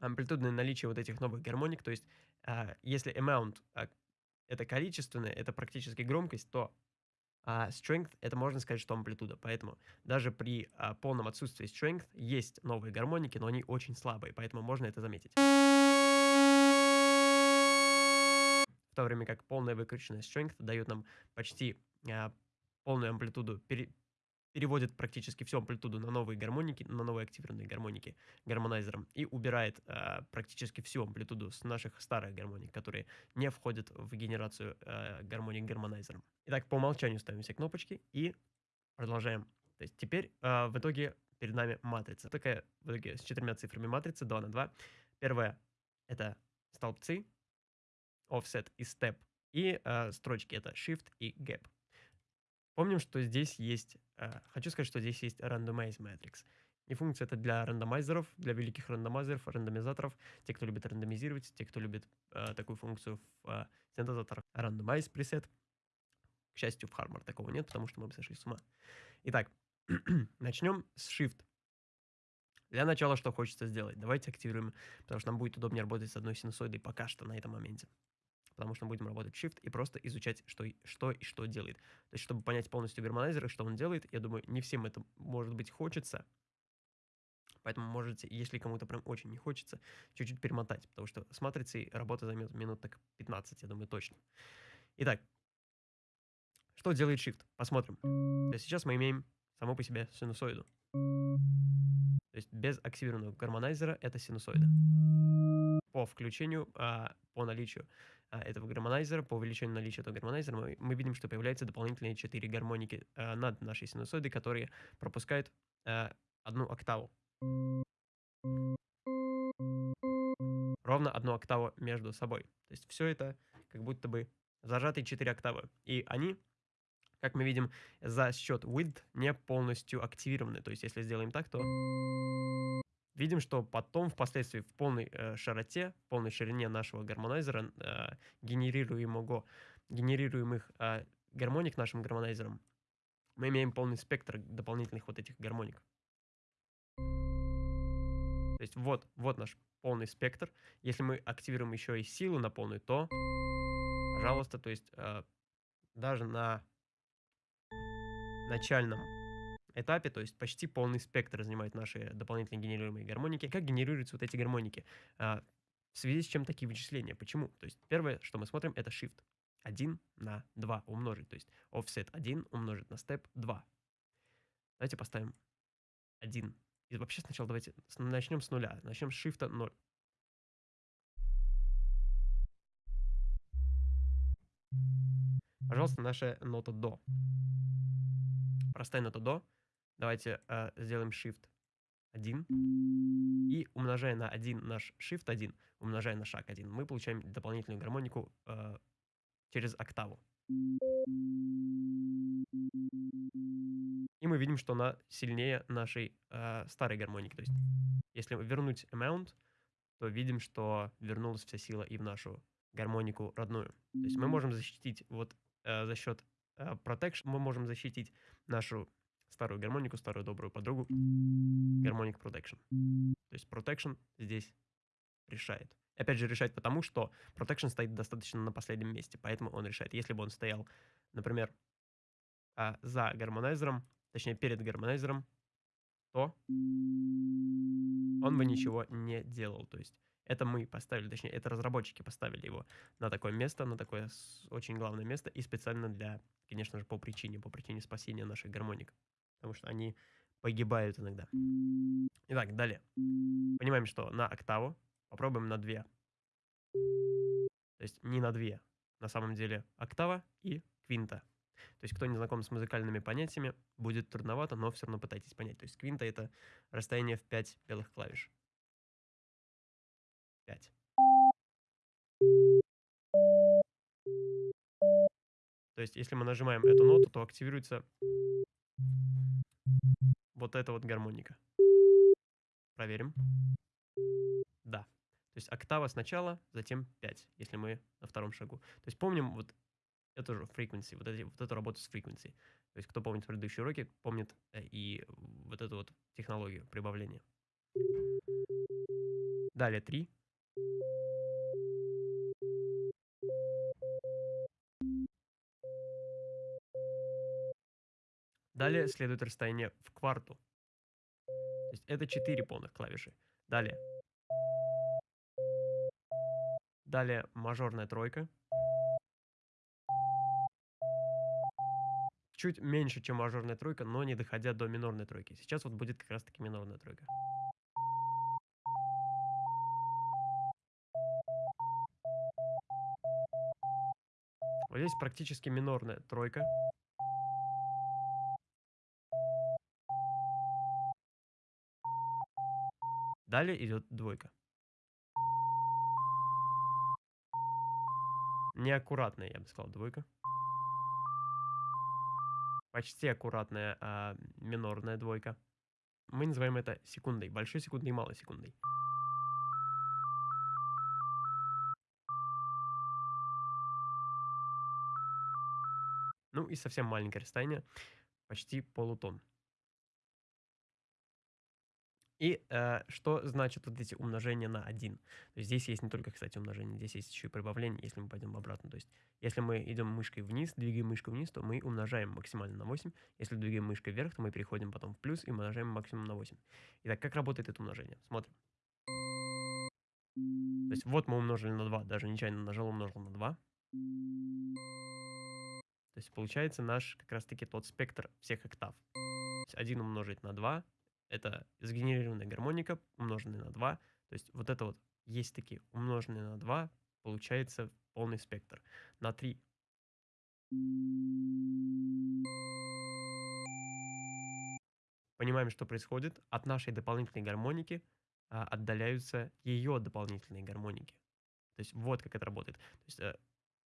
амплитудное наличие вот этих новых гармоник, то есть а, если amount а, это количественное, это практически громкость, то а strength это можно сказать, что амплитуда. Поэтому даже при полном отсутствии strength есть новые гармоники, но они очень слабые, поэтому можно это заметить. В то время как полная выкрученная strength дает нам почти полную амплитуду, пере, переводит практически всю амплитуду на новые гармоники, на новые активированные гармоники гармонайзером и убирает э, практически всю амплитуду с наших старых гармоник, которые не входят в генерацию э, гармоник гармонайзером. Итак, по умолчанию ставим все кнопочки и продолжаем. То есть теперь э, в итоге перед нами матрица. Такая в итоге с четырьмя цифрами матрица 2 на 2. Первая это столбцы, offset и step. И э, строчки это shift и gap. Помним, что здесь есть, э, хочу сказать, что здесь есть randomize matrix. И функция это для рандомайзеров, для великих рандомайзеров, рандомизаторов, те, кто любит рандомизировать, те, кто любит э, такую функцию в э, синтезаторах randomize preset. К счастью, в Harmor такого нет, потому что мы бы сошли с ума. Итак, начнем с Shift. Для начала что хочется сделать? Давайте активируем, потому что нам будет удобнее работать с одной синусоидой пока что на этом моменте потому что мы будем работать Shift и просто изучать, что, что и что делает. То есть, чтобы понять полностью гармонайзер и что он делает, я думаю, не всем это, может быть, хочется. Поэтому можете, если кому-то прям очень не хочется, чуть-чуть перемотать, потому что с матрицей работа займет минут так 15, я думаю, точно. Итак, что делает Shift? Посмотрим. То есть сейчас мы имеем само по себе синусоиду. То есть без активированного гармонайзера это синусоида. По включению, а, по наличию этого гармонайзера, по увеличению наличия этого гармонайзера, мы, мы видим, что появляются дополнительные 4 гармоники а, над нашей синусоидой, которые пропускают а, одну октаву. Ровно одну октаву между собой. То есть все это как будто бы зажатые 4 октавы. И они, как мы видим, за счет width не полностью активированы. То есть если сделаем так, то видим, что потом, впоследствии, в полной э, широте, в полной ширине нашего гармонайзера, э, генерируемого, генерируемых э, гармоник нашим гармонайзером, мы имеем полный спектр дополнительных вот этих гармоник. То есть вот, вот наш полный спектр. Если мы активируем еще и силу на полную, то, пожалуйста, то есть э, даже на начальном этапе, то есть почти полный спектр занимают наши дополнительно генерируемые гармоники. Как генерируются вот эти гармоники? А, в связи с чем такие вычисления? Почему? То есть первое, что мы смотрим, это shift. 1 на 2 умножить. То есть offset 1 умножить на step 2. Давайте поставим 1. И вообще сначала давайте начнем с нуля. Начнем с shift 0. Пожалуйста, наша нота до. Простая нота до. Давайте э, сделаем Shift 1. И умножая на 1 наш Shift 1, умножая на шаг 1, мы получаем дополнительную гармонику э, через октаву. И мы видим, что она сильнее нашей э, старой гармоники. То есть, если вернуть amount, то видим, что вернулась вся сила и в нашу гармонику родную. То есть мы можем защитить вот э, за счет э, protection, мы можем защитить нашу старую гармонику, старую добрую подругу, гармоник Protection. То есть Protection здесь решает. Опять же, решает потому, что Protection стоит достаточно на последнем месте, поэтому он решает. Если бы он стоял, например, а, за гармонайзером, точнее, перед гармонайзером, то он бы ничего не делал. То есть это мы поставили, точнее, это разработчики поставили его на такое место, на такое очень главное место, и специально для, конечно же, по причине, по причине спасения наших гармоник потому что они погибают иногда. Итак, далее. Понимаем, что на октаву попробуем на 2. То есть не на 2. На самом деле октава и квинта. То есть кто не знаком с музыкальными понятиями, будет трудновато, но все равно пытайтесь понять. То есть квинта это расстояние в 5 белых клавиш. 5. То есть, если мы нажимаем эту ноту, то активируется вот эта вот гармоника. Проверим. Да. То есть октава сначала, затем 5, если мы на втором шагу. То есть помним вот эту же frequency, вот, эти, вот эту работу с frequency. То есть кто помнит предыдущие уроки, помнит э, и вот эту вот технологию прибавления. Далее 3. Далее следует расстояние в кварту. То есть это 4 полных клавиши. Далее. Далее мажорная тройка. Чуть меньше, чем мажорная тройка, но не доходя до минорной тройки. Сейчас вот будет как раз таки минорная тройка. Вот здесь практически минорная тройка. Далее идет двойка. Неаккуратная, я бы сказал, двойка. Почти аккуратная а, минорная двойка. Мы называем это секундой. Большой секундой и малой секундой. Ну и совсем маленькое расстояние, почти полутон. И э, что значит вот эти умножения на 1? То есть здесь есть не только, кстати, умножение, здесь есть еще и прибавление, если мы пойдем обратно. То есть если мы идем мышкой вниз, двигаем мышку вниз, то мы умножаем максимально на 8. Если двигаем мышкой вверх, то мы переходим потом в плюс и умножаем максимум на 8. Итак, как работает это умножение? Смотрим. То есть вот мы умножили на 2, даже нечаянно нажал, умножил на 2. То есть получается наш как раз таки тот спектр всех октав. То есть 1 умножить на 2 это сгенерированная гармоника, умноженная на 2. То есть вот это вот есть такие умноженные на 2, получается полный спектр. На 3 понимаем, что происходит. От нашей дополнительной гармоники а, отдаляются ее дополнительные гармоники. То есть вот как это работает. То есть э,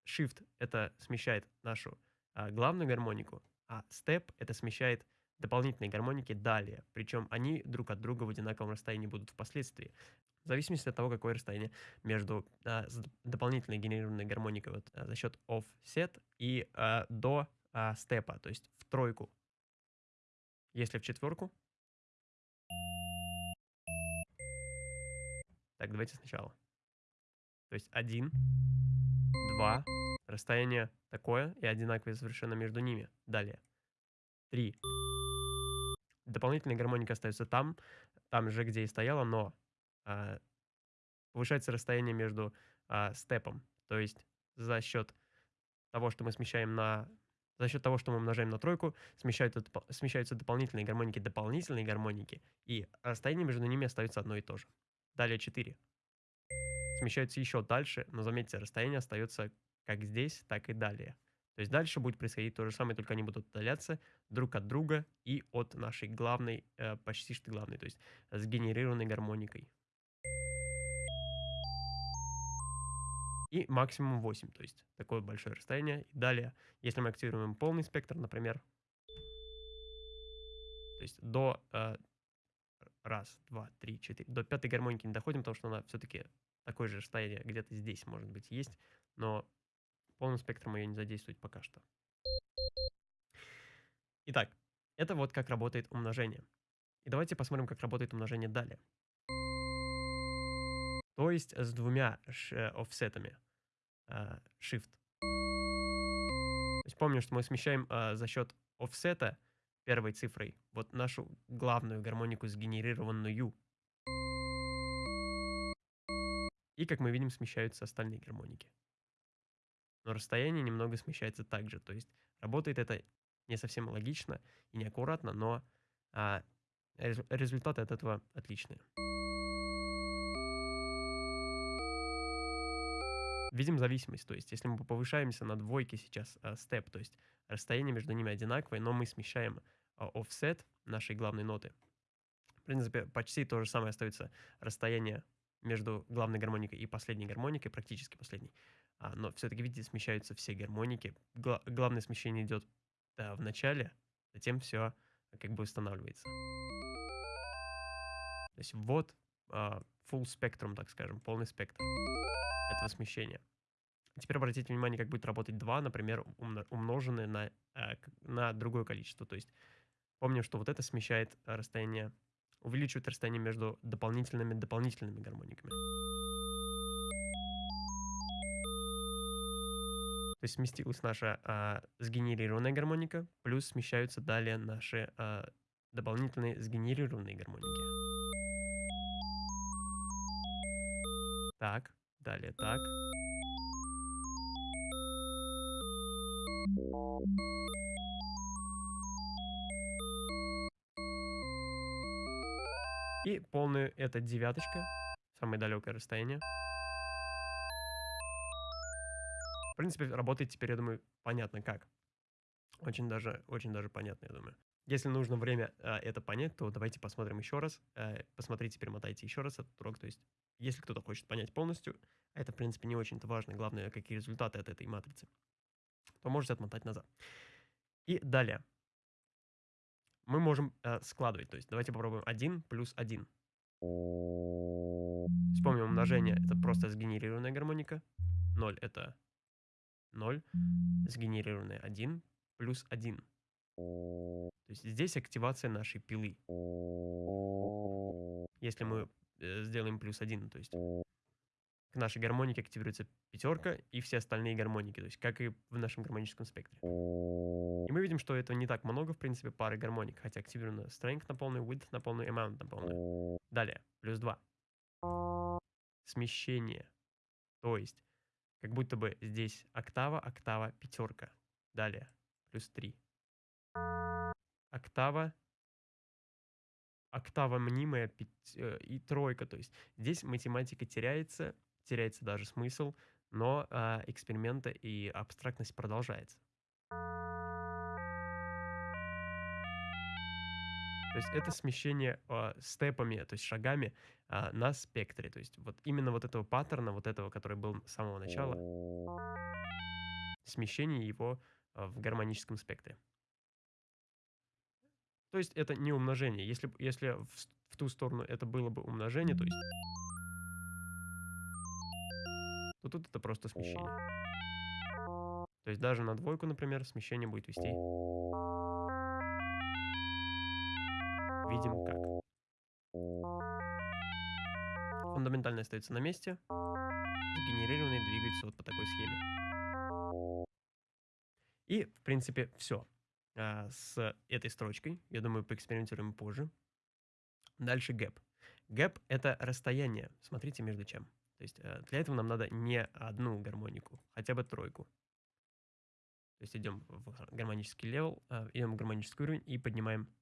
Shift это смещает нашу а, главную гармонику, а Step это смещает дополнительные гармоники далее. Причем они друг от друга в одинаковом расстоянии будут впоследствии. В зависимости от того, какое расстояние между а, дополнительной генерированной гармоникой вот, а, за счет offset и а, до а, степа, то есть в тройку. Если в четверку. Так, давайте сначала. То есть один, два, расстояние такое и одинаковое совершенно между ними. Далее. Три. Дополнительная гармоника остается там, там же, где и стояла, но а, повышается расстояние между а, степом. То есть за счет того, что мы смещаем на... За счет того, что мы умножаем на тройку, смещаются, смещаются дополнительные гармоники, дополнительные гармоники, и расстояние между ними остается одно и то же. Далее 4. Смещаются еще дальше, но заметьте, расстояние остается как здесь, так и далее. То есть дальше будет происходить то же самое, только они будут удаляться друг от друга и от нашей главной, э, почти что главной, то есть сгенерированной гармоникой. И максимум 8, то есть такое большое расстояние. И далее, если мы активируем полный спектр, например, то есть до э, раз, два, три, четыре, до пятой гармоники не доходим, потому что она все-таки такое же расстояние где-то здесь, может быть, есть, но полным спектром ее не задействовать пока что. Итак, это вот как работает умножение. И давайте посмотрим, как работает умножение далее. То есть с двумя э, офсетами. Uh, shift. То есть помню, что мы смещаем uh, за счет офсета первой цифрой вот нашу главную гармонику сгенерированную. И, как мы видим, смещаются остальные гармоники но расстояние немного смещается также. То есть работает это не совсем логично и неаккуратно, но а, результаты от этого отличные. Видим зависимость, то есть если мы повышаемся на двойке сейчас а, степ, то есть расстояние между ними одинаковое, но мы смещаем а, offset нашей главной ноты. В принципе, почти то же самое остается расстояние между главной гармоникой и последней гармоникой, практически последней. А, но все-таки, видите, смещаются все гармоники. Гла- главное смещение идет да, в начале, затем все как бы устанавливается. То есть вот а, full spectrum, так скажем, полный спектр этого смещения. Теперь обратите внимание, как будет работать 2, например, умноженное на, э, на другое количество. То есть помним, что вот это смещает расстояние, увеличивает расстояние между дополнительными дополнительными гармониками. То есть сместилась наша а, сгенерированная гармоника, плюс смещаются далее наши а, дополнительные сгенерированные гармоники. Так, далее так. И полную это девяточка, самое далекое расстояние. Принципе, работает теперь, я думаю, понятно как. Очень даже, очень даже понятно, я думаю. Если нужно время э, это понять, то давайте посмотрим еще раз. Э, посмотрите, перемотайте еще раз этот урок. То есть, если кто-то хочет понять полностью, это, в принципе, не очень-то важно. Главное, какие результаты от этой матрицы, то можете отмотать назад. И далее мы можем э, складывать. То есть давайте попробуем 1 плюс 1. Вспомним умножение. Это просто сгенерированная гармоника. 0 это 0. Сгенерированная 1 плюс 1. То есть здесь активация нашей пилы. Если мы э, сделаем плюс 1, то есть к нашей гармонике активируется пятерка и все остальные гармоники, то есть как и в нашем гармоническом спектре. И мы видим, что это не так много, в принципе, пары гармоник, хотя активировано strength на полную, width на полную, amount на полную. Далее, плюс 2. Смещение. То есть, как будто бы здесь октава, октава, пятерка. Далее, плюс 3. Октава, октава мнимая пять, э, и тройка. То есть здесь математика теряется, теряется даже смысл, но э, эксперименты и абстрактность продолжается. То есть это смещение э, степами, то есть шагами э, на спектре. То есть вот именно вот этого паттерна, вот этого, который был с самого начала, смещение его э, в гармоническом спектре. То есть это не умножение. Если, если в, в ту сторону это было бы умножение, то есть то тут это просто смещение. То есть даже на двойку, например, смещение будет вести. Видим как. Фундаментальный остается на месте. Сгенерированный двигается вот по такой схеме. И, в принципе, все. А, с этой строчкой, я думаю, поэкспериментируем позже. Дальше gap. Gap — это расстояние, смотрите, между чем. То есть э, для этого нам надо не одну гармонику, хотя бы тройку. То есть идем в гармонический level, э, идем в гармонический уровень и поднимаем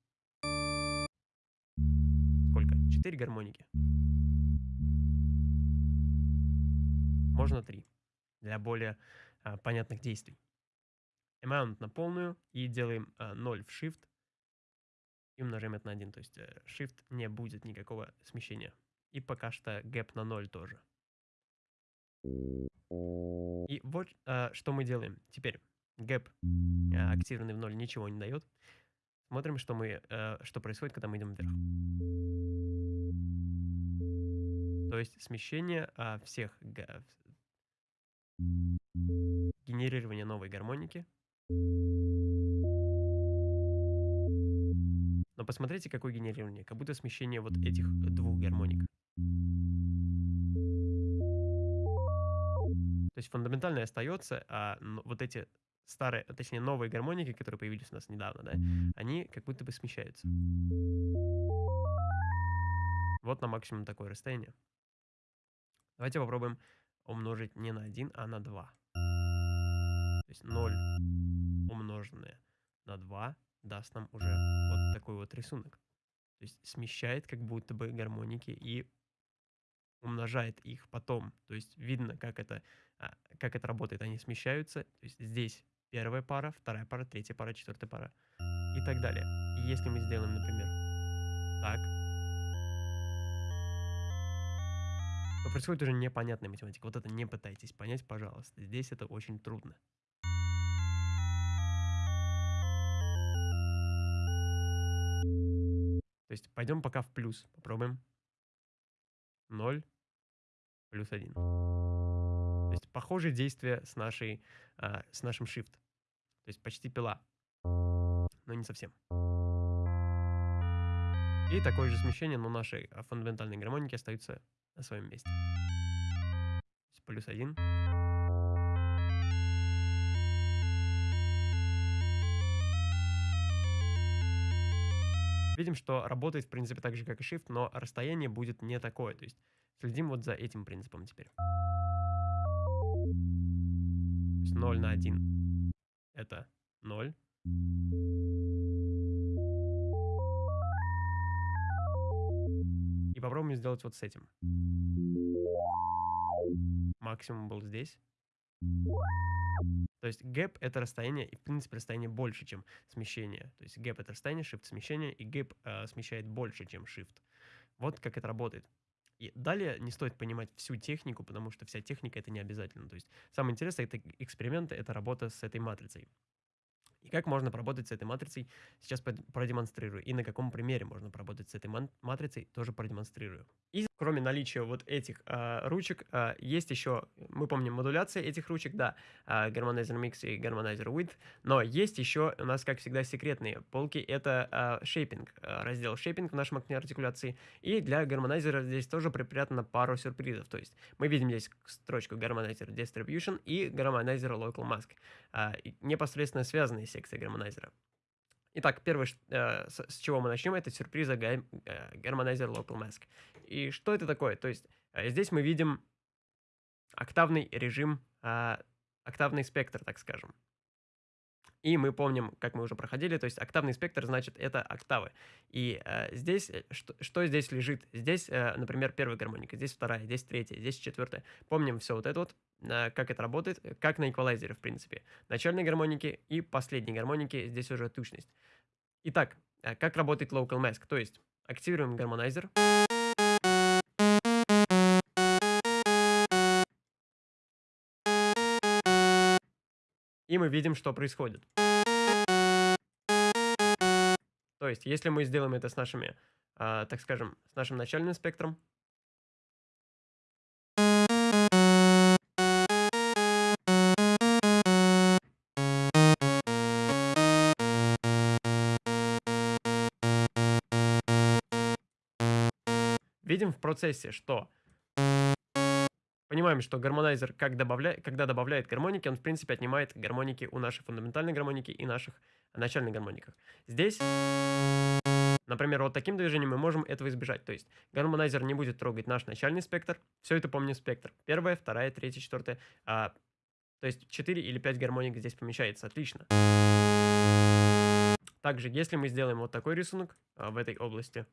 сколько? Четыре гармоники. Можно три для более а, понятных действий. Amount на полную и делаем а, 0 в Shift и умножаем это на 1. То есть э, Shift не будет никакого смещения. И пока что gap на 0 тоже. И вот а, что мы делаем. Теперь гэп а, активированный в ноль ничего не дает. Смотрим, что, мы, а, что происходит, когда мы идем вверх. То есть смещение а, всех генерирование новой гармоники. Но посмотрите, какое генерирование. Как будто смещение вот этих двух гармоник. То есть фундаментальное остается, а вот эти старые, точнее новые гармоники, которые появились у нас недавно, да, они как будто бы смещаются. Вот на максимум такое расстояние. Давайте попробуем умножить не на 1, а на 2. То есть 0 умноженное на 2 даст нам уже вот такой вот рисунок. То есть смещает как будто бы гармоники и умножает их потом. То есть видно, как это а, как это работает, они смещаются. То есть здесь первая пара, вторая пара, третья пара, четвертая пара и так далее. И если мы сделаем, например, так, происходит уже непонятная математика. Вот это не пытайтесь понять, пожалуйста. Здесь это очень трудно. То есть пойдем пока в плюс. Попробуем. 0 плюс 1. То есть похожие действия с, нашей, а, с нашим shift. То есть почти пила. Но не совсем. И такое же смещение, но наши а, фундаментальные гармоники остаются на своем месте. Плюс 1. Видим, что работает, в принципе, так же, как и Shift, но расстояние будет не такое. То есть следим вот за этим принципом теперь. То есть 0 на 1 это 0. И попробуем сделать вот с этим. Максимум был здесь. То есть gap это расстояние, и в принципе расстояние больше, чем смещение. То есть gap это расстояние, shift смещение, и gap э, смещает больше, чем shift. Вот как это работает. И далее не стоит понимать всю технику, потому что вся техника это не обязательно. То есть самое интересное это эксперименты, это работа с этой матрицей. И как можно поработать с этой матрицей, сейчас продемонстрирую. И на каком примере можно поработать с этой матрицей, тоже продемонстрирую. И кроме наличия вот этих э, ручек, э, есть еще, мы помним, модуляция этих ручек, да, э, Harmonizer Mix и Harmonizer Width, но есть еще у нас, как всегда, секретные полки, это э, Shaping, э, раздел Shaping в нашем окне артикуляции, и для Harmonizer здесь тоже припрятано пару сюрпризов, то есть мы видим здесь строчку Harmonizer Distribution и Harmonizer Local Mask, э, непосредственно связанные секции Harmonizer. Итак, первое, э, с, чего мы начнем, это сюрприза э, Harmonizer Local Mask. И что это такое? То есть э, здесь мы видим октавный режим, э, октавный спектр, так скажем. И мы помним, как мы уже проходили, то есть октавный спектр, значит, это октавы. И э, здесь, что, что здесь лежит? Здесь, э, например, первая гармоника, здесь вторая, здесь третья, здесь четвертая. Помним все вот это вот, как это работает, как на эквалайзере, в принципе. Начальные гармоники и последние гармоники, здесь уже тучность. Итак, э, как работает Local Mask? То есть активируем гармонайзер. И мы видим, что происходит. То есть, если мы сделаем это с нашими, э, так скажем, с нашим начальным спектром, процессе, что понимаем, что гармонайзер, как добавля... когда добавляет гармоники, он, в принципе, отнимает гармоники у нашей фундаментальной гармоники и наших начальных гармониках. Здесь, например, вот таким движением мы можем этого избежать. То есть гармонайзер не будет трогать наш начальный спектр. Все это помним спектр. Первая, вторая, третья, четвертая. А, то есть 4 или 5 гармоник здесь помещается. Отлично. Также, если мы сделаем вот такой рисунок а, в этой области,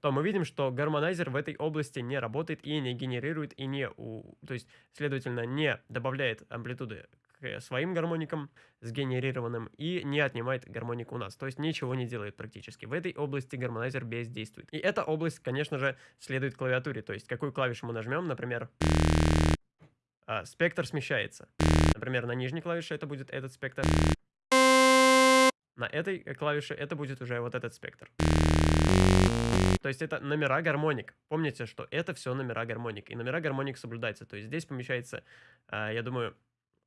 то мы видим, что гармонайзер в этой области не работает и не генерирует, и не, у, то есть, следовательно, не добавляет амплитуды к своим гармоникам сгенерированным и не отнимает гармонику у нас. То есть ничего не делает практически. В этой области гармонайзер бездействует. И эта область, конечно же, следует клавиатуре. То есть какую клавишу мы нажмем, например, а, спектр смещается. Например, на нижней клавише это будет этот спектр. На этой клавише это будет уже вот этот спектр. То есть это номера гармоник. Помните, что это все номера гармоник. И номера гармоник соблюдаются. То есть здесь помещается, а, я думаю,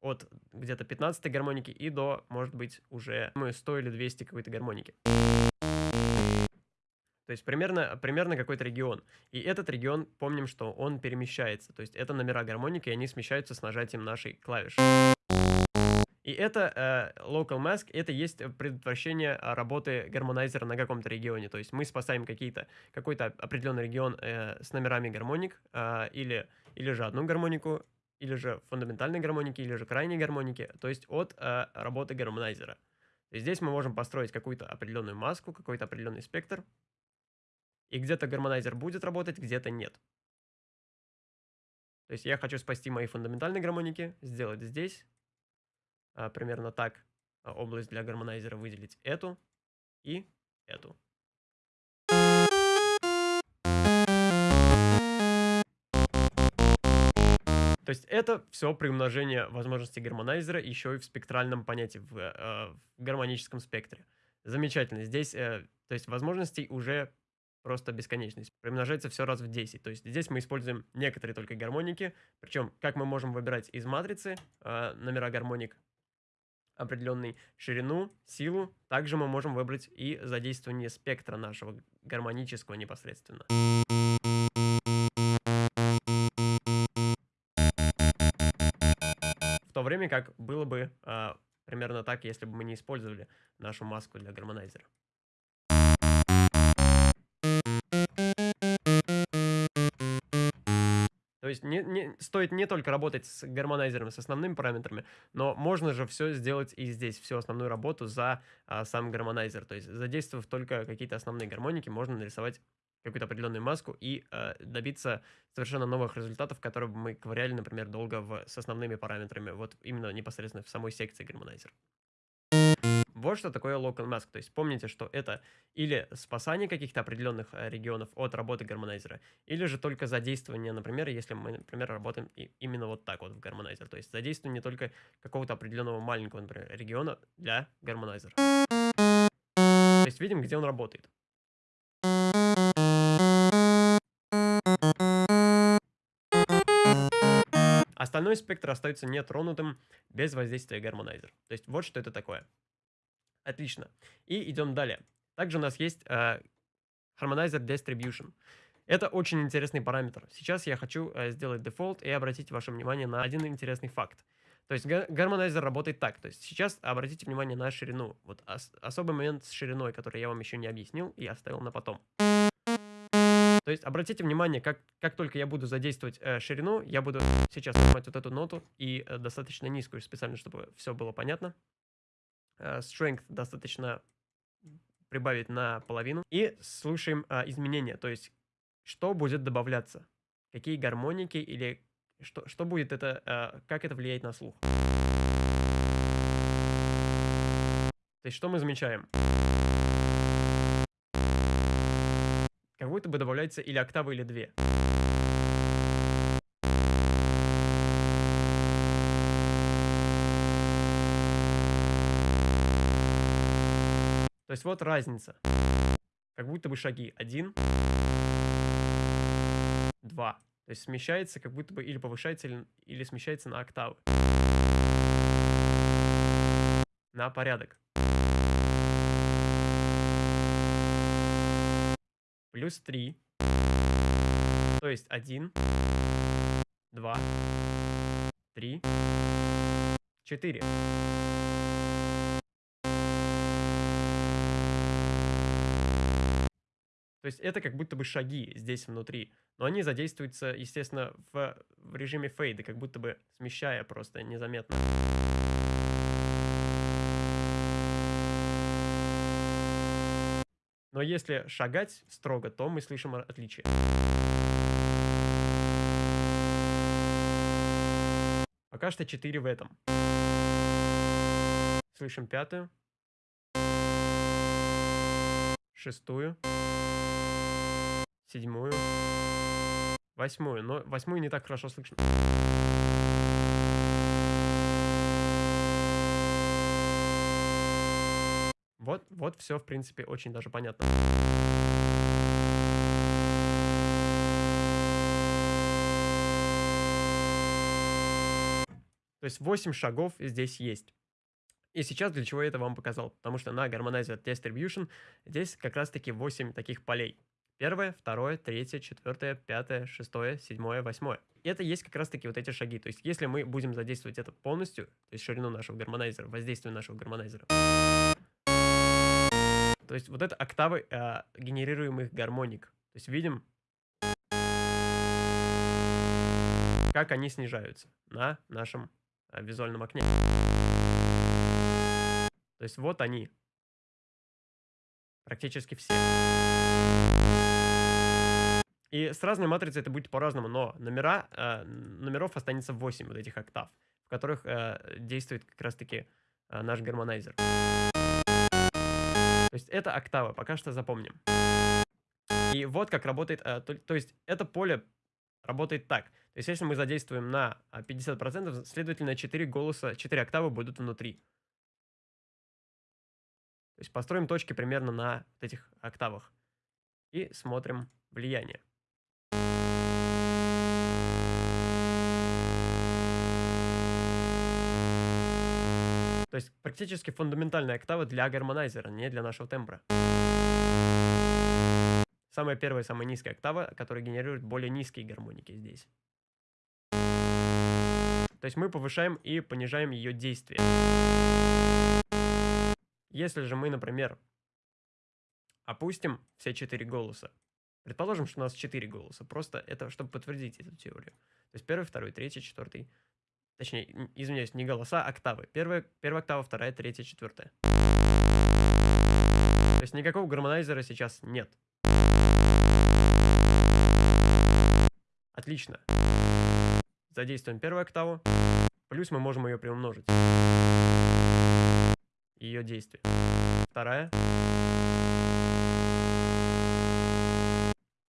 от где-то 15 гармоники и до, может быть, уже думаю, 100 или 200 какой-то гармоники. То есть примерно, примерно какой-то регион. И этот регион, помним, что он перемещается. То есть это номера гармоники, и они смещаются с нажатием нашей клавиши. И это э, local mask, это есть предотвращение а, работы гармонайзера на каком-то регионе. То есть мы спасаем какие-то, какой-то определенный регион э, с номерами гармоник, э, или, или же одну гармонику, или же фундаментальной гармоники, или же крайней гармоники, то есть от э, работы гармонайзера. И здесь мы можем построить какую-то определенную маску, какой-то определенный спектр, и где-то гармонайзер будет работать, где-то нет. То есть я хочу спасти мои фундаментальные гармоники, сделать здесь, а, примерно так а, область для гармонайзера выделить эту и эту. То есть это все при умножении возможностей гармонайзера еще и в спектральном понятии, в, а, в гармоническом спектре. Замечательно. Здесь, э, то есть возможностей уже просто бесконечность. Примножается все раз в 10. То есть здесь мы используем некоторые только гармоники. Причем, как мы можем выбирать из матрицы номера гармоник, определенной ширину, силу, также мы можем выбрать и задействование спектра нашего гармонического непосредственно. В то время как было бы э, примерно так, если бы мы не использовали нашу маску для гармонайзера. Есть не, не, стоит не только работать с гармонайзером, с основными параметрами, но можно же все сделать и здесь, всю основную работу за а, сам гармонайзер. То есть задействовав только какие-то основные гармоники, можно нарисовать какую-то определенную маску и э, добиться совершенно новых результатов, которые мы ковыряли, например, долго в, с основными параметрами, вот именно непосредственно в самой секции гармонайзер. Вот что такое local mask. То есть помните, что это или спасание каких-то определенных э, регионов от работы гармонайзера, или же только задействование, например, если мы, например, работаем именно вот так вот в гармонайзер. То есть задействование только какого-то определенного маленького, например, региона для гармонайзера. То есть видим, где он работает. Остальной спектр остается нетронутым без воздействия гармонайзера. То есть вот что это такое. Отлично. И идем далее. Также у нас есть э, Harmonizer Distribution. Это очень интересный параметр. Сейчас я хочу э, сделать дефолт и обратить ваше внимание на один интересный факт. То есть гармонайзер работает так. То есть сейчас обратите внимание на ширину. Вот ос особый момент с шириной, который я вам еще не объяснил и оставил на потом. То есть обратите внимание, как, как только я буду задействовать э, ширину, я буду сейчас нажимать вот эту ноту и э, достаточно низкую, специально, чтобы все было понятно. Э, strength достаточно прибавить на половину. И слушаем а, изменения, то есть что будет добавляться, какие гармоники или что, что будет это, а, как это влияет на слух. То есть что мы замечаем? Как будто бы добавляется или октава, или две. есть вот разница. Как будто бы шаги. Один. Два. То есть смещается как будто бы или повышается, или, или смещается на октавы. На порядок. Плюс три То есть 1, 2, 3, 4. Это как будто бы шаги здесь внутри. Но они задействуются, естественно, в, в режиме фейда, как будто бы смещая просто незаметно. Но если шагать строго, то мы слышим отличие. Пока что 4 в этом. Слышим пятую. Шестую седьмую, восьмую. Но восьмую не так хорошо слышно. Вот, вот все, в принципе, очень даже понятно. То есть 8 шагов здесь есть. И сейчас для чего я это вам показал? Потому что на Harmonizer Distribution здесь как раз таки 8 таких полей. Первое, второе, третье, четвертое, пятое, шестое, седьмое, восьмое. И это есть как раз-таки вот эти шаги. То есть если мы будем задействовать это полностью, то есть ширину нашего гармонайзера, воздействие нашего гармонайзера, то есть вот это октавы э, генерируемых гармоник. То есть видим, как они снижаются на нашем э, визуальном окне. То есть вот они. Практически все. И с разной матрицей это будет по-разному, но номера, э, номеров останется 8 вот этих октав, в которых э, действует как раз-таки э, наш гармонайзер. То есть это октава, пока что запомним. И вот как работает, э, то, то есть это поле работает так. То есть если мы задействуем на 50%, а, следовательно, 4 голоса, 4 октавы будут внутри. То есть построим точки примерно на этих октавах. И смотрим влияние. То есть практически фундаментальная октава для гармонайзера, не для нашего тембра. Самая первая, самая низкая октава, которая генерирует более низкие гармоники здесь. То есть мы повышаем и понижаем ее действие. Если же мы, например, опустим все четыре голоса, предположим, что у нас четыре голоса, просто это чтобы подтвердить эту теорию. То есть первый, второй, третий, четвертый, точнее, извиняюсь, не голоса, а октавы. Первая, первая октава, вторая, третья, четвертая. То есть никакого гармонайзера сейчас нет. Отлично. Задействуем первую октаву. Плюс мы можем ее приумножить. Ее действие. Вторая.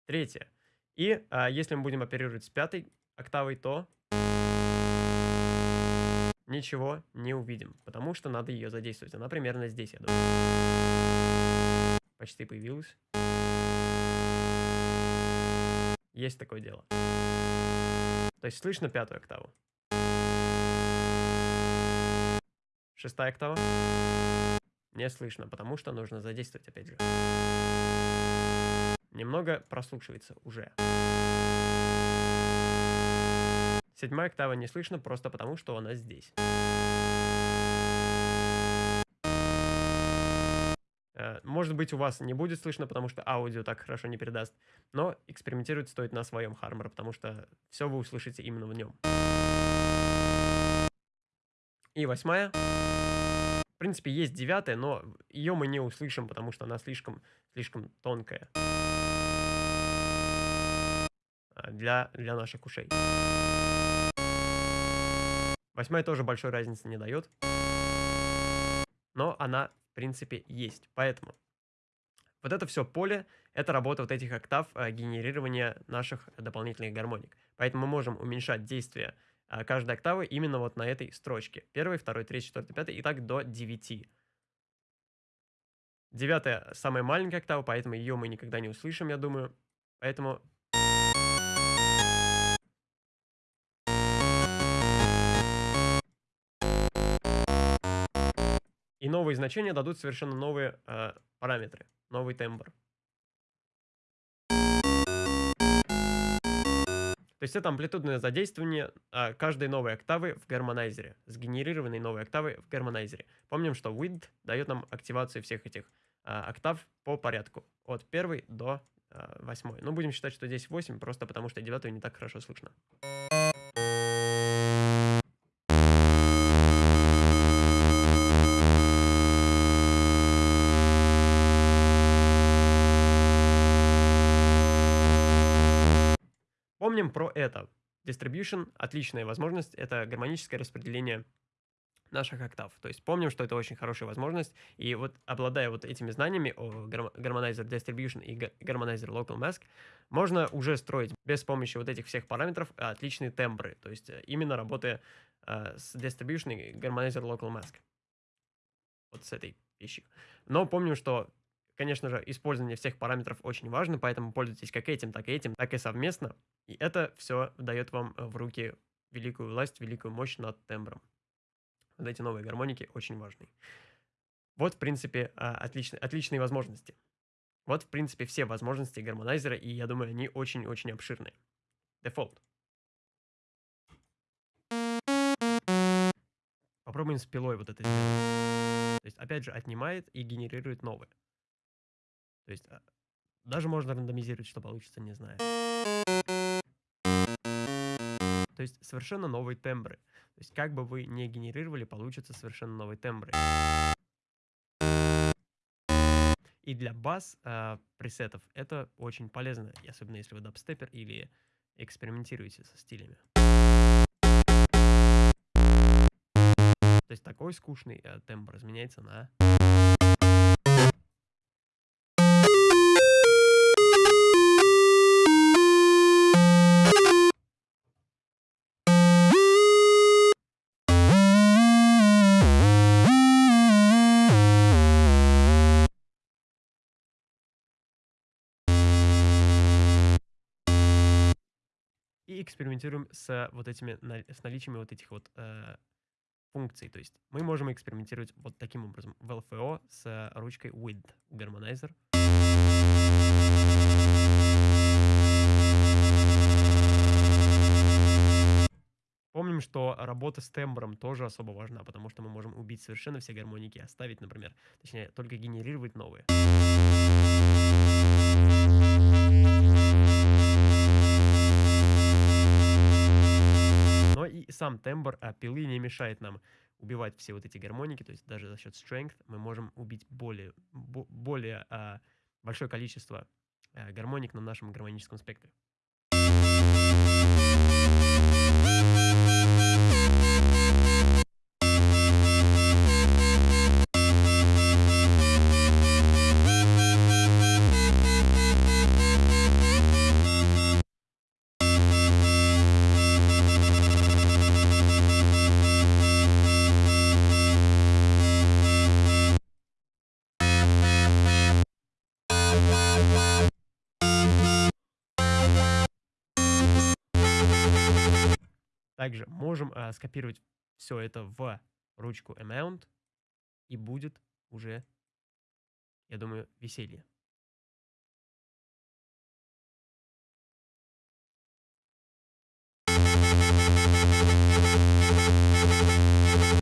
Третья. И а, если мы будем оперировать с пятой октавой, то ничего не увидим, потому что надо ее задействовать. Она примерно здесь, я думаю. Почти появилась. Есть такое дело. То есть слышно пятую октаву. Шестая октава. Не слышно, потому что нужно задействовать опять же. Немного прослушивается уже. Седьмая октава не слышно просто потому, что она здесь. Э, может быть, у вас не будет слышно, потому что аудио так хорошо не передаст. Но экспериментировать стоит на своем Хармор, потому что все вы услышите именно в нем. И восьмая. В принципе, есть девятая, но ее мы не услышим, потому что она слишком, слишком тонкая а, для, для наших ушей. Восьмая тоже большой разницы не дает, но она принципе, есть. Поэтому вот это все поле, это работа вот этих октав э, генерирования наших дополнительных гармоник. Поэтому мы можем уменьшать действие э, каждой октавы именно вот на этой строчке. Первый, второй, третий, четвертый, пятый и так до 9. Девятая самая маленькая октава, поэтому ее мы никогда не услышим, я думаю. Поэтому И новые значения дадут совершенно новые э, параметры, новый тембр. То есть это амплитудное задействование э, каждой новой октавы в гармонайзере, сгенерированной новой октавы в гармонайзере. Помним, что width дает нам активацию всех этих э, октав по порядку, от первой до э, восьмой. Ну, будем считать, что здесь 8, просто потому что девятую не так хорошо слышно. Помним про это. Distribution – отличная возможность, это гармоническое распределение наших октав. То есть помним, что это очень хорошая возможность, и вот обладая вот этими знаниями о Harmonizer Distribution и Harmonizer Local Mask, можно уже строить без помощи вот этих всех параметров отличные тембры, то есть э, именно работая э, с Distribution и Harmonizer Local Mask. Вот с этой вещью. Но помним, что Конечно же, использование всех параметров очень важно, поэтому пользуйтесь как этим, так и этим, так и совместно. И это все дает вам в руки великую власть, великую мощь над тембром. Вот эти новые гармоники очень важны. Вот, в принципе, а, отличные, отличные возможности. Вот, в принципе, все возможности гармонайзера, и я думаю, они очень-очень обширные. Дефолт. Попробуем с пилой вот это сделать. То есть, опять же, отнимает и генерирует новые. То есть а, даже можно рандомизировать, что получится, не знаю. То есть совершенно новые тембры. То есть как бы вы не генерировали, получится совершенно новые тембры. И для бас э, пресетов это очень полезно, особенно если вы дабстепер или экспериментируете со стилями. То есть такой скучный э, тембр изменяется на экспериментируем с вот этими, с наличием вот этих вот э, функций. То есть мы можем экспериментировать вот таким образом в LFO с ручкой Width Harmonizer. Помним, что работа с тембром тоже особо важна, потому что мы можем убить совершенно все гармоники, оставить, например, точнее, только генерировать новые. Сам тембр а, пилы не мешает нам убивать все вот эти гармоники, то есть даже за счет strength мы можем убить более, более а, большое количество а, гармоник на нашем гармоническом спектре. Также можем а, скопировать все это в ручку Amount, и будет уже, я думаю, веселье.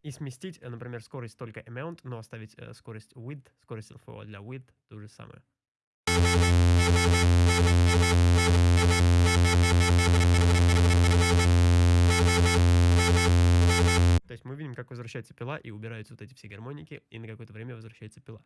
И сместить, э, например, скорость только amount, но оставить э, скорость width, скорость LFO для width то же самое. То есть мы видим, как возвращается пила и убираются вот эти все гармоники, и на какое-то время возвращается пила.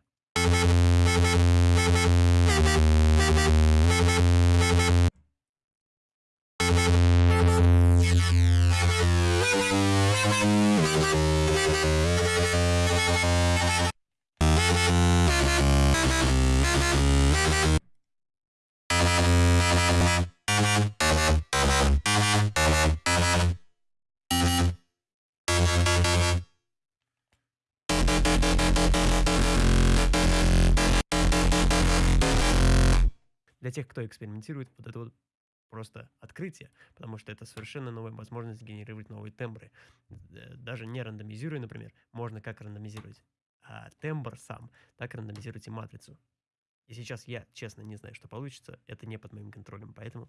Для тех, кто экспериментирует, вот это вот просто открытие, потому что это совершенно новая возможность генерировать новые тембры. Даже не рандомизируя, например, можно как рандомизировать а тембр сам, так рандомизировать и матрицу. И сейчас я, честно, не знаю, что получится, это не под моим контролем, поэтому...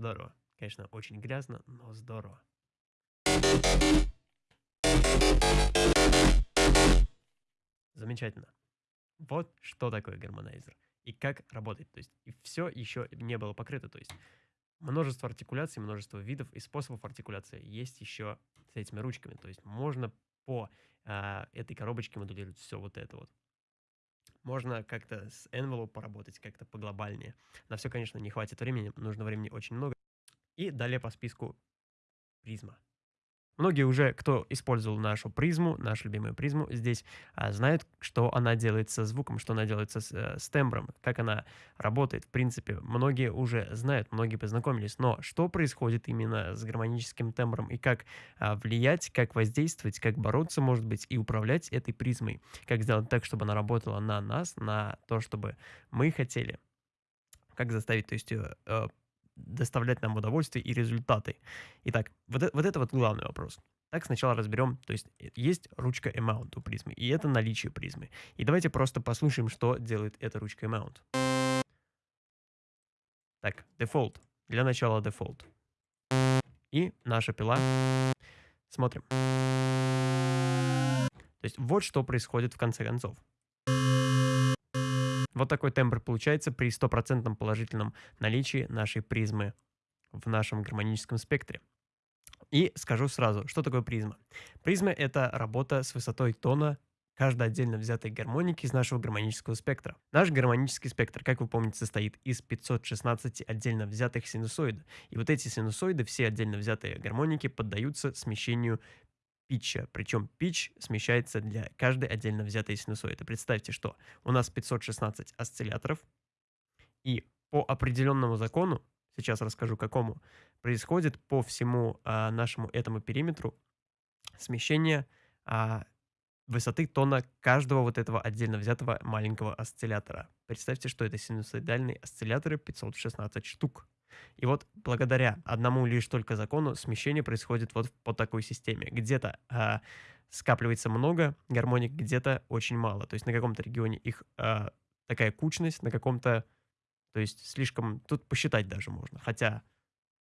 Здорово. Конечно, очень грязно, но здорово. Замечательно. Вот что такое гармонайзер и как работает. То есть и все еще не было покрыто. То есть множество артикуляций, множество видов и способов артикуляции есть еще с этими ручками. То есть можно по э, этой коробочке модулировать все вот это вот. Можно как-то с envelope поработать, как-то поглобальнее. На все, конечно, не хватит времени, нужно времени очень много. И далее по списку призма. Многие уже, кто использовал нашу призму, нашу любимую призму, здесь а, знают, что она делает со звуком, что она делает со, э, с тембром, как она работает. В принципе, многие уже знают, многие познакомились. Но что происходит именно с гармоническим тембром и как а, влиять, как воздействовать, как бороться, может быть, и управлять этой призмой. Как сделать так, чтобы она работала на нас, на то, чтобы мы хотели. Как заставить, то есть, э, э, доставлять нам удовольствие и результаты. Итак, вот, это, вот это вот главный вопрос. Так, сначала разберем, то есть э, есть ручка Amount у призмы, и это наличие призмы. И давайте просто послушаем, что делает эта ручка Amount. Так, Default. Для начала Default. И наша пила. Смотрим. То есть вот что происходит в конце концов. Вот такой тембр получается при стопроцентном положительном наличии нашей призмы в нашем гармоническом спектре. И скажу сразу, что такое призма. Призма — это работа с высотой тона каждой отдельно взятой гармоники из нашего гармонического спектра. Наш гармонический спектр, как вы помните, состоит из 516 отдельно взятых синусоидов. И вот эти синусоиды, все отдельно взятые гармоники, поддаются смещению питча. Причем питч смещается для каждой отдельно взятой синусоиды. Представьте, что у нас 516 осцилляторов, и по определенному закону сейчас расскажу какому, происходит по всему а, нашему этому периметру смещение а, высоты тона каждого вот этого отдельно взятого маленького осциллятора. Представьте, что это синусоидальные осцилляторы 516 штук. И вот благодаря одному лишь только закону смещение происходит вот по такой системе. Где-то а, скапливается много гармоник, где-то очень мало. То есть на каком-то регионе их а, такая кучность, на каком-то, то есть слишком, тут посчитать даже можно. Хотя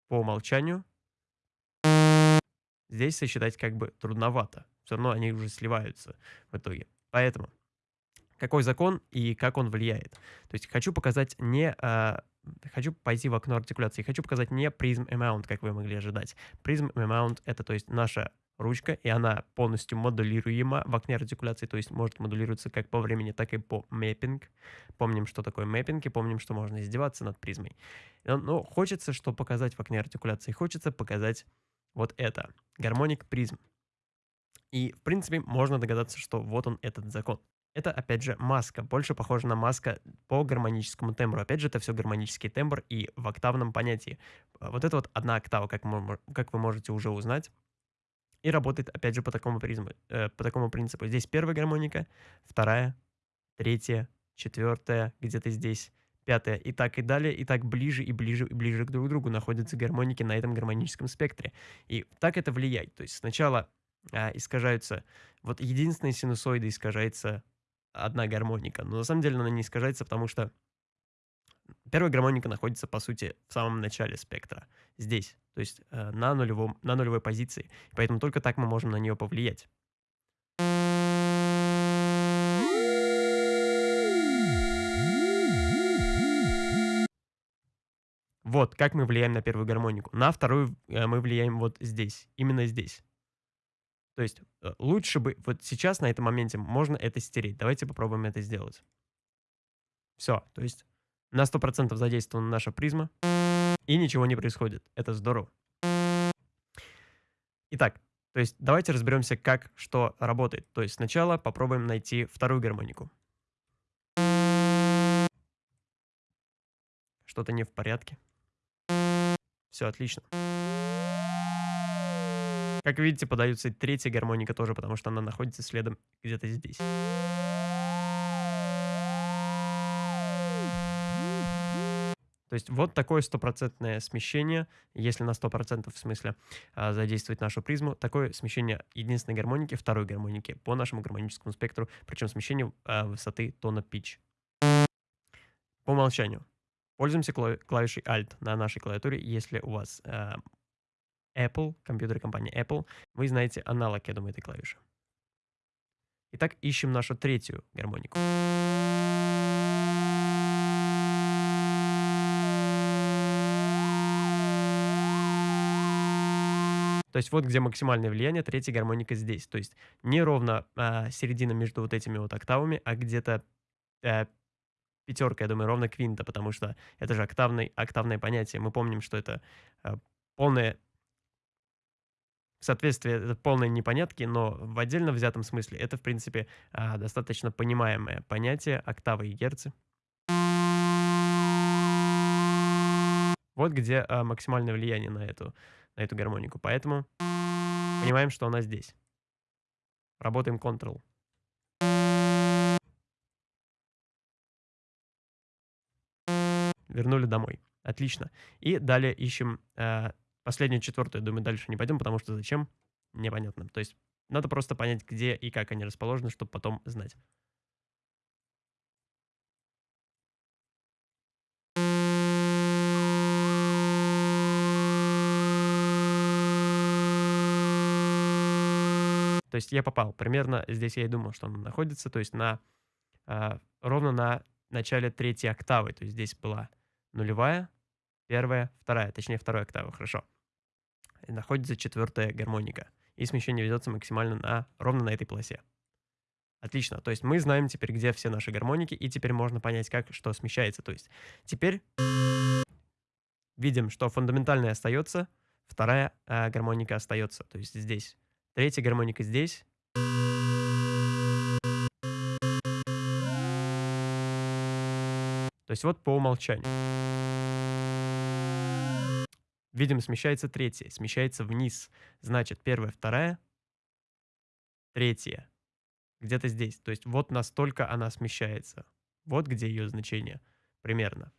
по умолчанию здесь сосчитать как бы трудновато. Все равно они уже сливаются в итоге. Поэтому какой закон и как он влияет. То есть хочу показать не... А, хочу пойти в окно артикуляции. Хочу показать не prism amount, как вы могли ожидать. Prism amount — это то есть наша ручка, и она полностью модулируема в окне артикуляции, то есть может модулироваться как по времени, так и по мэппинг. Помним, что такое мэппинг, и помним, что можно издеваться над призмой. Но хочется что показать в окне артикуляции? Хочется показать вот это. Гармоник призм. И, в принципе, можно догадаться, что вот он, этот закон. Это, опять же, маска. Больше похожа на маска по гармоническому тембру. Опять же, это все гармонический тембр и в октавном понятии. Вот это вот одна октава, как, мы, как вы можете уже узнать. И работает, опять же, по такому, призму, э, по такому принципу. Здесь первая гармоника, вторая, третья, четвертая, где-то здесь, пятая. И так и далее, и так ближе и ближе и ближе к друг другу находятся гармоники на этом гармоническом спектре. И так это влияет. То есть сначала а, искажаются... Вот единственная синусоида искажается одна гармоника. Но на самом деле она не искажается, потому что первая гармоника находится, по сути, в самом начале спектра. Здесь. То есть э, на, нулевом, на нулевой позиции. Поэтому только так мы можем на нее повлиять. Вот, как мы влияем на первую гармонику. На вторую э, мы влияем вот здесь, именно здесь. То есть э, лучше бы, вот сейчас на этом моменте можно это стереть. Давайте попробуем это сделать. Все, то есть на 100% задействована наша призма, и ничего не происходит. Это здорово. Итак, то есть давайте разберемся, как что работает. То есть сначала попробуем найти вторую гармонику. Что-то не в порядке. Все отлично. Как видите, подается третья гармоника тоже, потому что она находится следом где-то здесь. То есть вот такое стопроцентное смещение, если на 100% в смысле а, задействовать нашу призму, такое смещение единственной гармоники, второй гармоники по нашему гармоническому спектру, причем смещение а, высоты тона pitch. По умолчанию. Пользуемся клавишей Alt на нашей клавиатуре, если у вас а, Apple, компьютеры компании Apple, вы знаете аналог, я думаю, этой клавиши. Итак, ищем нашу третью гармонику. То есть вот где максимальное влияние, третья гармоника здесь. То есть не ровно а, середина между вот этими вот октавами, а где-то а, пятерка, я думаю, ровно квинта, потому что это же октавный, октавное понятие. Мы помним, что это а, полное соответствие это полной непонятки, но в отдельно взятом смысле это, в принципе, а, достаточно понимаемое понятие октавы и герцы. Вот где а, максимальное влияние на эту, на эту гармонику. Поэтому понимаем, что она здесь. Работаем Ctrl. Вернули домой. Отлично. И далее ищем э, Последнюю, четвертую, думаю, дальше не пойдем, потому что зачем? Непонятно. То есть надо просто понять, где и как они расположены, чтобы потом знать. То есть я попал. Примерно здесь я и думал, что он находится. То есть на, э, ровно на начале третьей октавы. То есть здесь была нулевая, первая, вторая. Точнее, вторая октава. Хорошо находится четвертая гармоника. И смещение ведется максимально на, ровно на этой полосе. Отлично. То есть мы знаем теперь, где все наши гармоники, и теперь можно понять, как что смещается. То есть теперь видим, что фундаментальная остается, вторая э, гармоника остается. То есть здесь. Третья гармоника здесь. То есть вот по умолчанию. Видим, смещается третья, смещается вниз. Значит, первая, вторая, третья. Где-то здесь. То есть вот настолько она смещается. Вот где ее значение примерно.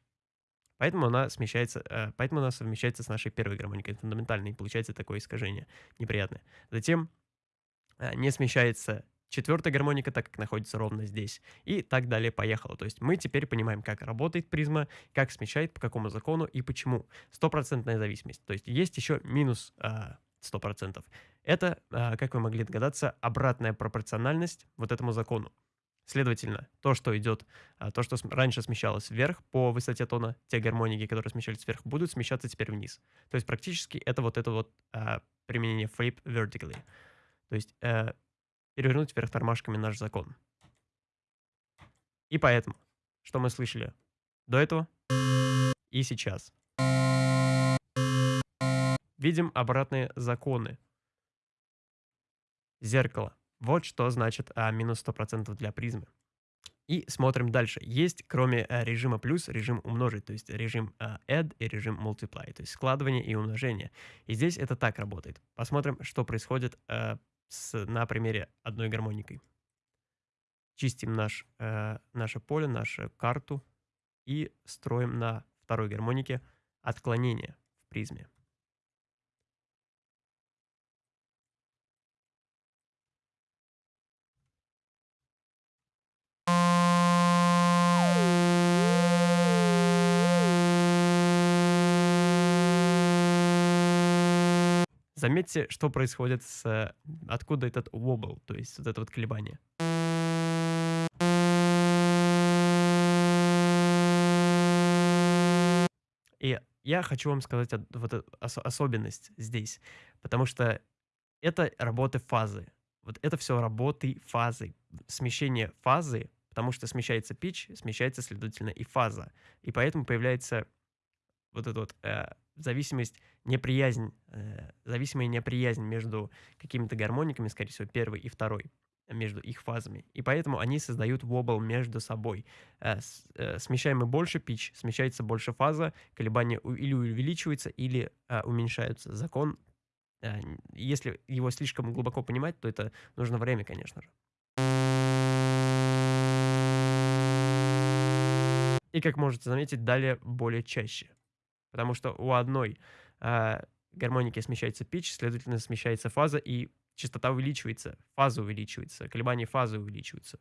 Поэтому она смещается, э, поэтому она совмещается с нашей первой гармоникой фундаментальной, и получается такое искажение неприятное. Затем э, не смещается четвертая гармоника, так как находится ровно здесь. И так далее поехало. То есть мы теперь понимаем, как работает призма, как смещает, по какому закону и почему. Стопроцентная зависимость. То есть есть еще минус э, 100%. Это, э, как вы могли догадаться, обратная пропорциональность вот этому закону. Следовательно, то, что идет, а, то, что раньше смещалось вверх по высоте тона, те гармоники, которые смещались вверх, будут смещаться теперь вниз. То есть практически это вот это вот а, применение flip vertically. То есть а, перевернуть вверх тормашками наш закон. И поэтому, что мы слышали до этого и сейчас. Видим обратные законы. Зеркало. Вот что значит а, минус 100% для призмы. И смотрим дальше. Есть, кроме а, режима плюс, режим умножить, то есть режим а, add и режим multiply, то есть складывание и умножение. И здесь это так работает. Посмотрим, что происходит а, с, на примере одной гармоникой. Чистим наш, а, наше поле, нашу карту и строим на второй гармонике отклонение в призме. Заметьте, что происходит с... Откуда этот wobble, то есть вот это вот колебание. И я хочу вам сказать вот ос особенность здесь, потому что это работы фазы. Вот это все работы фазы. Смещение фазы, потому что смещается pitch, смещается, следовательно, и фаза. И поэтому появляется вот эта вот э, зависимость, неприязнь, э, зависимая неприязнь между какими-то гармониками, скорее всего, первой и второй, между их фазами. И поэтому они создают вобл между собой. Э, с, э, смещаем мы больше пич, смещается больше фаза, колебания или увеличиваются, или э, уменьшаются. Закон, э, если его слишком глубоко понимать, то это нужно время, конечно же. И, как можете заметить, далее более чаще. Потому что у одной э, гармоники смещается pitch, следовательно, смещается фаза, и частота увеличивается, фаза увеличивается, колебания фазы увеличиваются.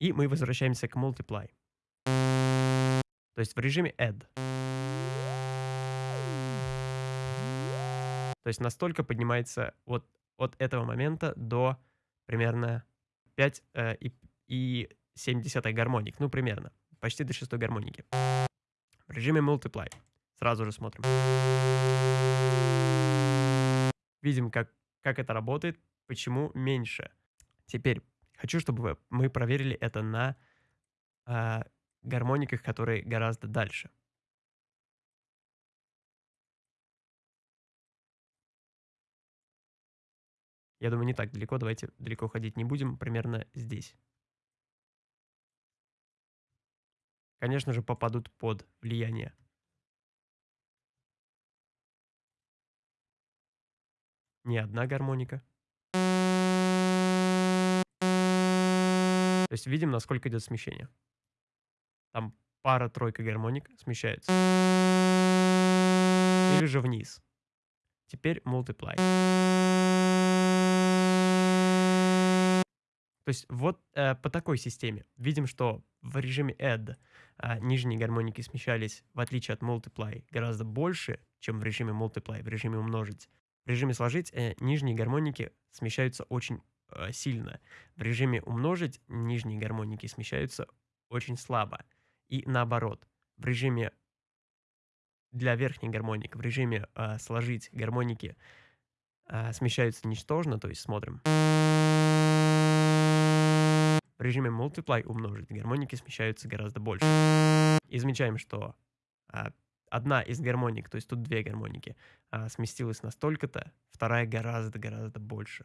И мы возвращаемся к multiply. То есть в режиме add. То есть настолько поднимается вот от этого момента до примерно 5 э, и, и 7 гармоник. Ну, примерно почти до шестой гармоники. В режиме Multiply. Сразу же смотрим. Видим, как, как это работает, почему меньше. Теперь хочу, чтобы мы проверили это на э, гармониках, которые гораздо дальше. Я думаю, не так далеко. Давайте далеко ходить не будем. Примерно здесь. Конечно же, попадут под влияние. Не одна гармоника. То есть видим, насколько идет смещение. Там пара-тройка гармоник смещаются. Или же вниз. Теперь multiply. То есть вот э, по такой системе видим, что в режиме add э, нижние гармоники смещались, в отличие от multiply, гораздо больше, чем в режиме multiply, в режиме умножить. В режиме сложить э, нижние гармоники смещаются очень э, сильно. В режиме умножить нижние гармоники смещаются очень слабо. И наоборот, в режиме для верхних гармоник, в режиме э, сложить гармоники э, смещаются ничтожно, то есть смотрим. В режиме Multiply умножить гармоники смещаются гораздо больше. И замечаем, что а, одна из гармоник, то есть тут две гармоники, а, сместилась настолько-то, вторая гораздо-гораздо больше.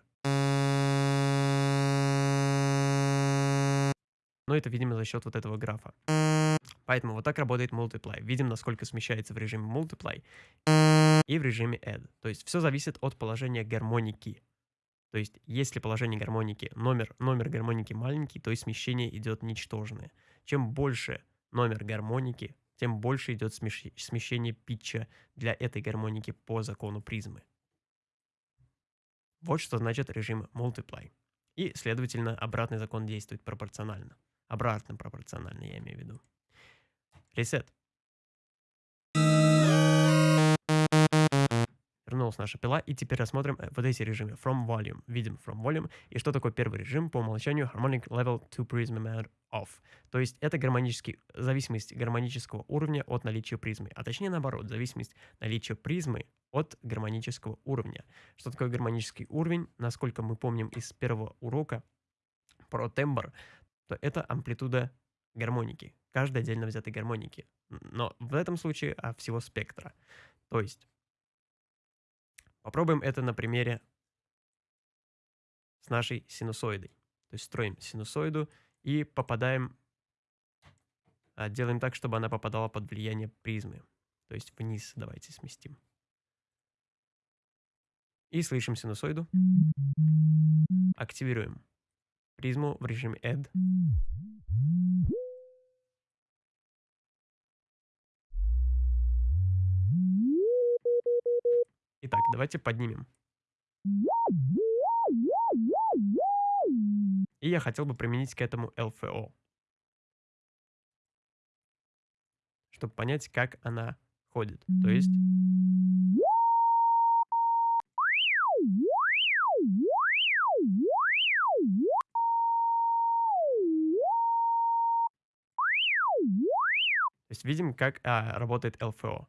Но это, видимо, за счет вот этого графа. Поэтому вот так работает multiply. Видим, насколько смещается в режиме multiply и в режиме add. То есть все зависит от положения гармоники. То есть если положение гармоники, номер, номер гармоники маленький, то и смещение идет ничтожное. Чем больше номер гармоники, тем больше идет смещение питча для этой гармоники по закону призмы. Вот что значит режим multiply. И, следовательно, обратный закон действует пропорционально. Обратно пропорционально, я имею в виду. Reset. Вернулась наша пила, и теперь рассмотрим э, вот эти режимы. From Volume. Видим From Volume. И что такое первый режим? По умолчанию Harmonic Level to Prism Amount Off. То есть это гармонический, зависимость гармонического уровня от наличия призмы. А точнее наоборот, зависимость наличия призмы от гармонического уровня. Что такое гармонический уровень? Насколько мы помним из первого урока про тембр, то это амплитуда гармоники, каждой отдельно взятой гармоники. Но в этом случае а, всего спектра. То есть Попробуем это на примере с нашей синусоидой. То есть строим синусоиду и попадаем, а, делаем так, чтобы она попадала под влияние призмы. То есть вниз давайте сместим. И слышим синусоиду. Активируем призму в режиме Add. Итак, давайте поднимем. И я хотел бы применить к этому LFO. Чтобы понять, как она ходит. То есть... То есть видим, как а, работает LFO.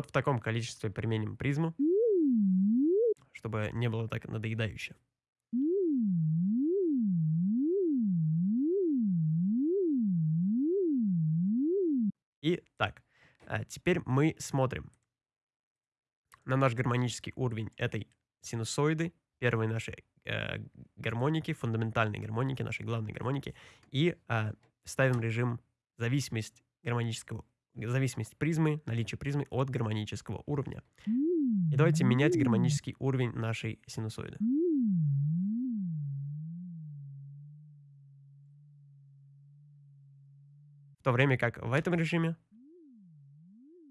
Вот в таком количестве применим призму, чтобы не было так надоедающе. И так, а теперь мы смотрим на наш гармонический уровень этой синусоиды, первой нашей э, гармоники, фундаментальной гармоники, нашей главной гармоники, и э, ставим режим зависимость гармонического зависимость призмы, наличие призмы от гармонического уровня. И давайте менять гармонический уровень нашей синусоиды. В то время как в этом режиме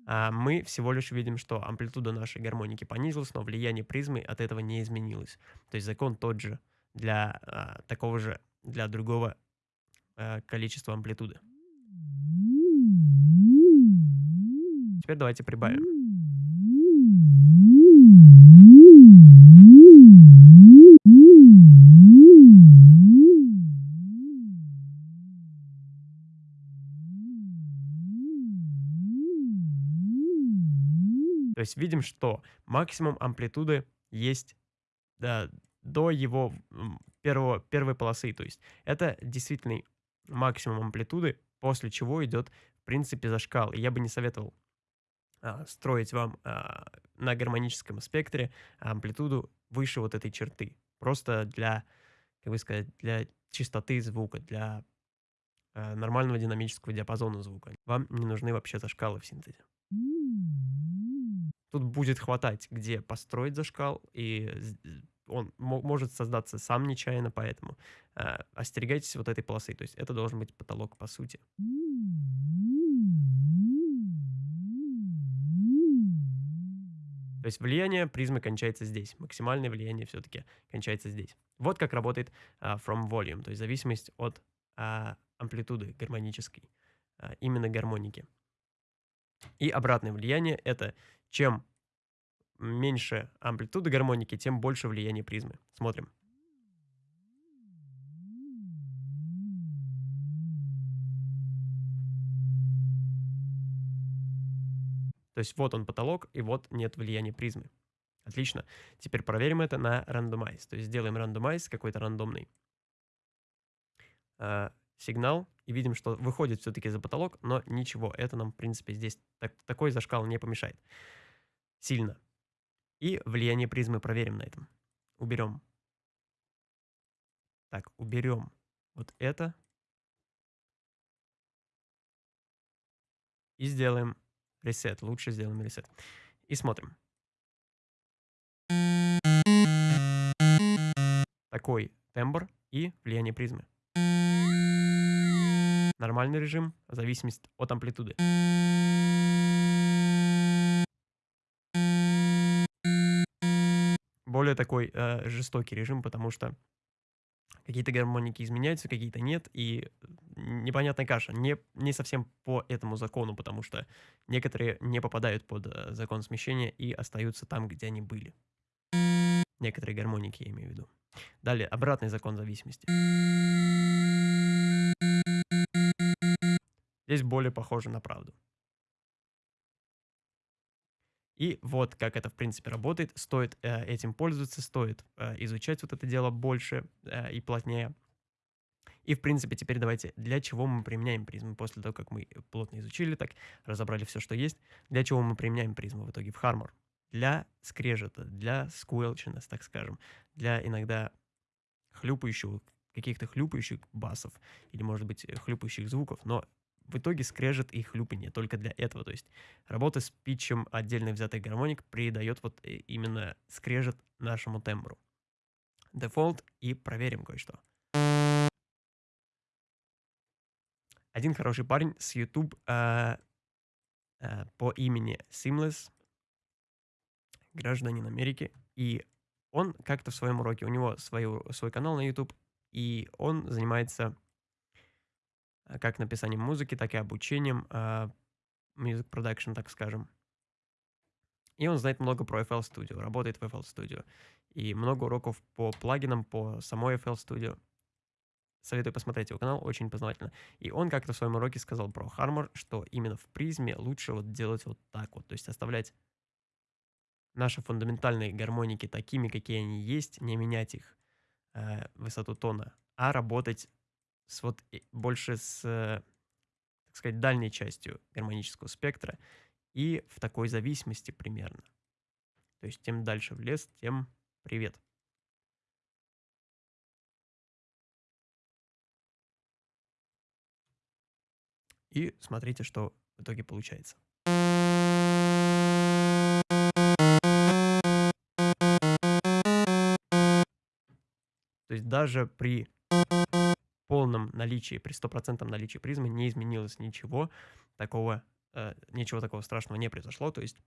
а, мы всего лишь видим, что амплитуда нашей гармоники понизилась, но влияние призмы от этого не изменилось. То есть закон тот же для а, такого же, для другого а, количества амплитуды. Теперь давайте прибавим. То есть видим, что максимум амплитуды есть да, до его первого, первой полосы. То есть это действительно максимум амплитуды, после чего идет, в принципе, зашкал. И я бы не советовал строить вам а, на гармоническом спектре амплитуду выше вот этой черты. Просто для, как бы сказать, для чистоты звука, для а, нормального динамического диапазона звука. Вам не нужны вообще зашкалы в синтезе. Тут будет хватать, где построить зашкал, и он может создаться сам нечаянно, поэтому э, остерегайтесь вот этой полосы. То есть это должен быть потолок по сути. То есть влияние призмы кончается здесь. Максимальное влияние все-таки кончается здесь. Вот как работает uh, from volume, то есть зависимость от uh, амплитуды гармонической, uh, именно гармоники. И обратное влияние — это чем меньше амплитуды гармоники, тем больше влияние призмы. Смотрим. То есть вот он потолок, и вот нет влияния призмы. Отлично. Теперь проверим это на randomize. То есть сделаем randomize какой-то рандомный. Uh, сигнал и видим, что выходит все-таки за потолок, но ничего, это нам, в принципе, здесь так, такой зашкал не помешает сильно. И влияние призмы проверим на этом. Уберем. Так, уберем вот это. И сделаем ресет. Лучше сделаем ресет. И смотрим. Такой тембр и влияние призмы. Нормальный режим, зависимость от амплитуды. Более такой э, жестокий режим, потому что какие-то гармоники изменяются, какие-то нет, и непонятная каша. Не, не совсем по этому закону, потому что некоторые не попадают под э, закон смещения и остаются там, где они были. Некоторые гармоники, я имею в виду. Далее, обратный закон зависимости. Здесь более похоже на правду. И вот как это, в принципе, работает. Стоит э, этим пользоваться, стоит э, изучать вот это дело больше э, и плотнее. И, в принципе, теперь давайте, для чего мы применяем призмы? После того, как мы плотно изучили, так разобрали все, что есть. Для чего мы применяем призмы в итоге в Harmor? Для скрежета, для squelchiness, так скажем, для иногда хлюпающего, каких-то хлюпающих басов или, может быть, хлюпающих звуков. Но в итоге скрежет и хлюпанье только для этого. То есть работа с pitch ем отдельно взятых гармоник придает вот э, именно скрежет нашему тембру. Дефолт и проверим кое-что. Один хороший парень с YouTube э, э, по имени Seamless, гражданин Америки, и он как-то в своем уроке, у него свою, свой канал на YouTube, и он занимается как написанием музыки, так и обучением, uh, music production, так скажем. И он знает много про FL Studio, работает в FL Studio. И много уроков по плагинам, по самой FL Studio. Советую посмотреть его канал, очень познавательно. И он как-то в своем уроке сказал про Harmor, что именно в призме лучше вот делать вот так вот. То есть оставлять наши фундаментальные гармоники такими, какие они есть, не менять их э, высоту тона, а работать с вот больше с, э, так сказать, дальней частью гармонического спектра и в такой зависимости примерно. То есть тем дальше в лес, тем привет. И смотрите, что в итоге получается. То есть даже при полном наличии, при стопроцентном наличии призмы не изменилось ничего такого, э, ничего такого страшного не произошло. То есть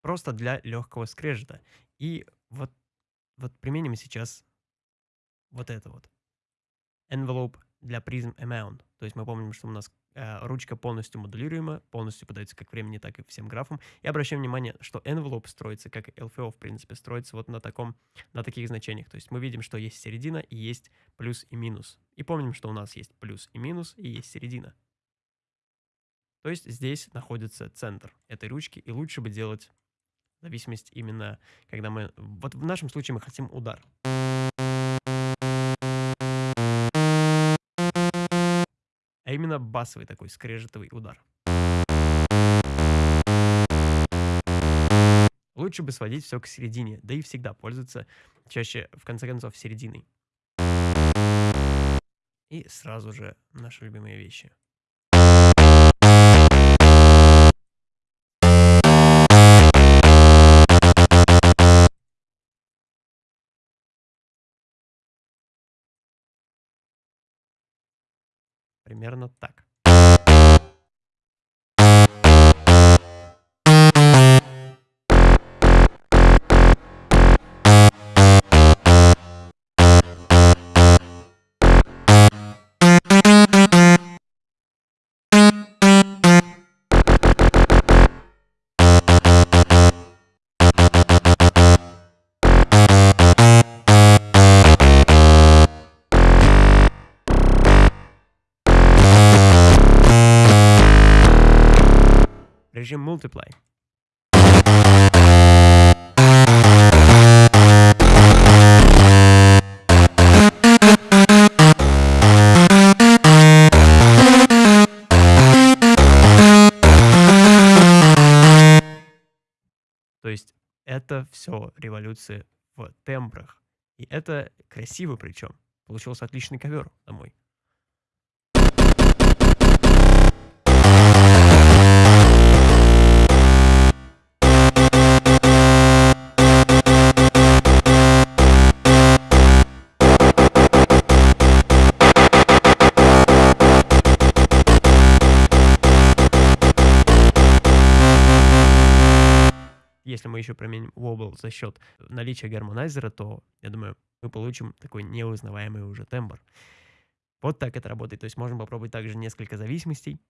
просто для легкого скрежета. И вот, вот применим сейчас вот это вот. Envelope для призм amount. То есть мы помним, что у нас ручка полностью модулируема, полностью подается как времени, так и всем графам. И обращаем внимание, что envelope строится, как LFO, в принципе, строится вот на, таком, на таких значениях. То есть мы видим, что есть середина и есть плюс и минус. И помним, что у нас есть плюс и минус, и есть середина. То есть здесь находится центр этой ручки, и лучше бы делать зависимость именно, когда мы... Вот в нашем случае мы хотим удар. а именно басовый такой скрежетовый удар. Лучше бы сводить все к середине, да и всегда пользоваться чаще, в конце концов, серединой. И сразу же наши любимые вещи. Примерно так. режим Multiply. То есть это все революции в тембрах. И это красиво причем. Получился отличный ковер домой. Еще применим wobble за счет наличия гармонайзера, то, я думаю, мы получим такой неузнаваемый уже тембр. Вот так это работает. То есть можем попробовать также несколько зависимостей.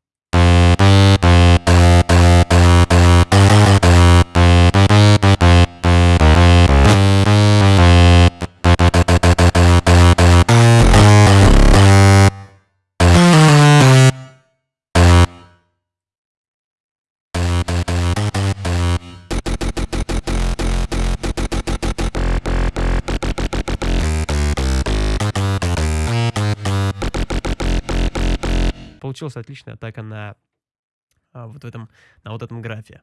Получилась отличная атака на а, вот в этом, на вот этом графе.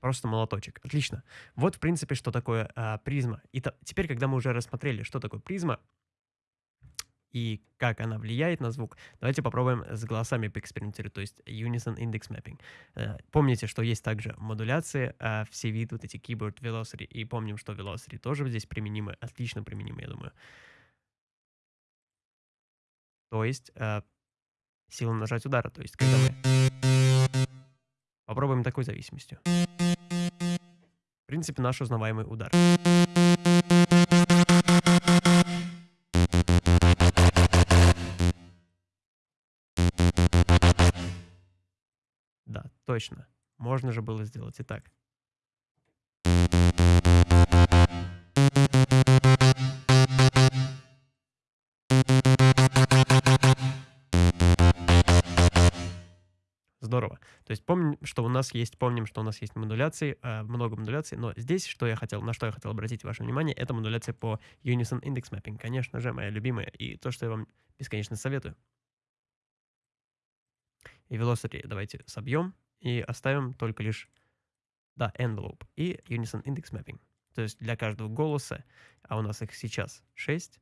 Просто молоточек. Отлично. Вот, в принципе, что такое а, призма. И то, теперь, когда мы уже рассмотрели, что такое призма и как она влияет на звук, давайте попробуем с голосами поэкспериментировать, то есть Unison Index Mapping. А, помните, что есть также модуляции, а, все виды, вот эти Keyboard Velocity, и помним, что Velocity тоже здесь применимы, отлично применимы, я думаю. То есть э, сила нажать удара. То есть когда мы попробуем такой зависимостью. В принципе, наш узнаваемый удар. Да, точно. Можно же было сделать и так. То есть помним, что у нас есть, помним, что у нас есть модуляции, э, много модуляций, но здесь, что я хотел, на что я хотел обратить ваше внимание, это модуляция по Unison Index Mapping. Конечно же, моя любимая, и то, что я вам бесконечно советую. И Velocity давайте собьем и оставим только лишь, да, Envelope и Unison Index Mapping. То есть для каждого голоса, а у нас их сейчас 6,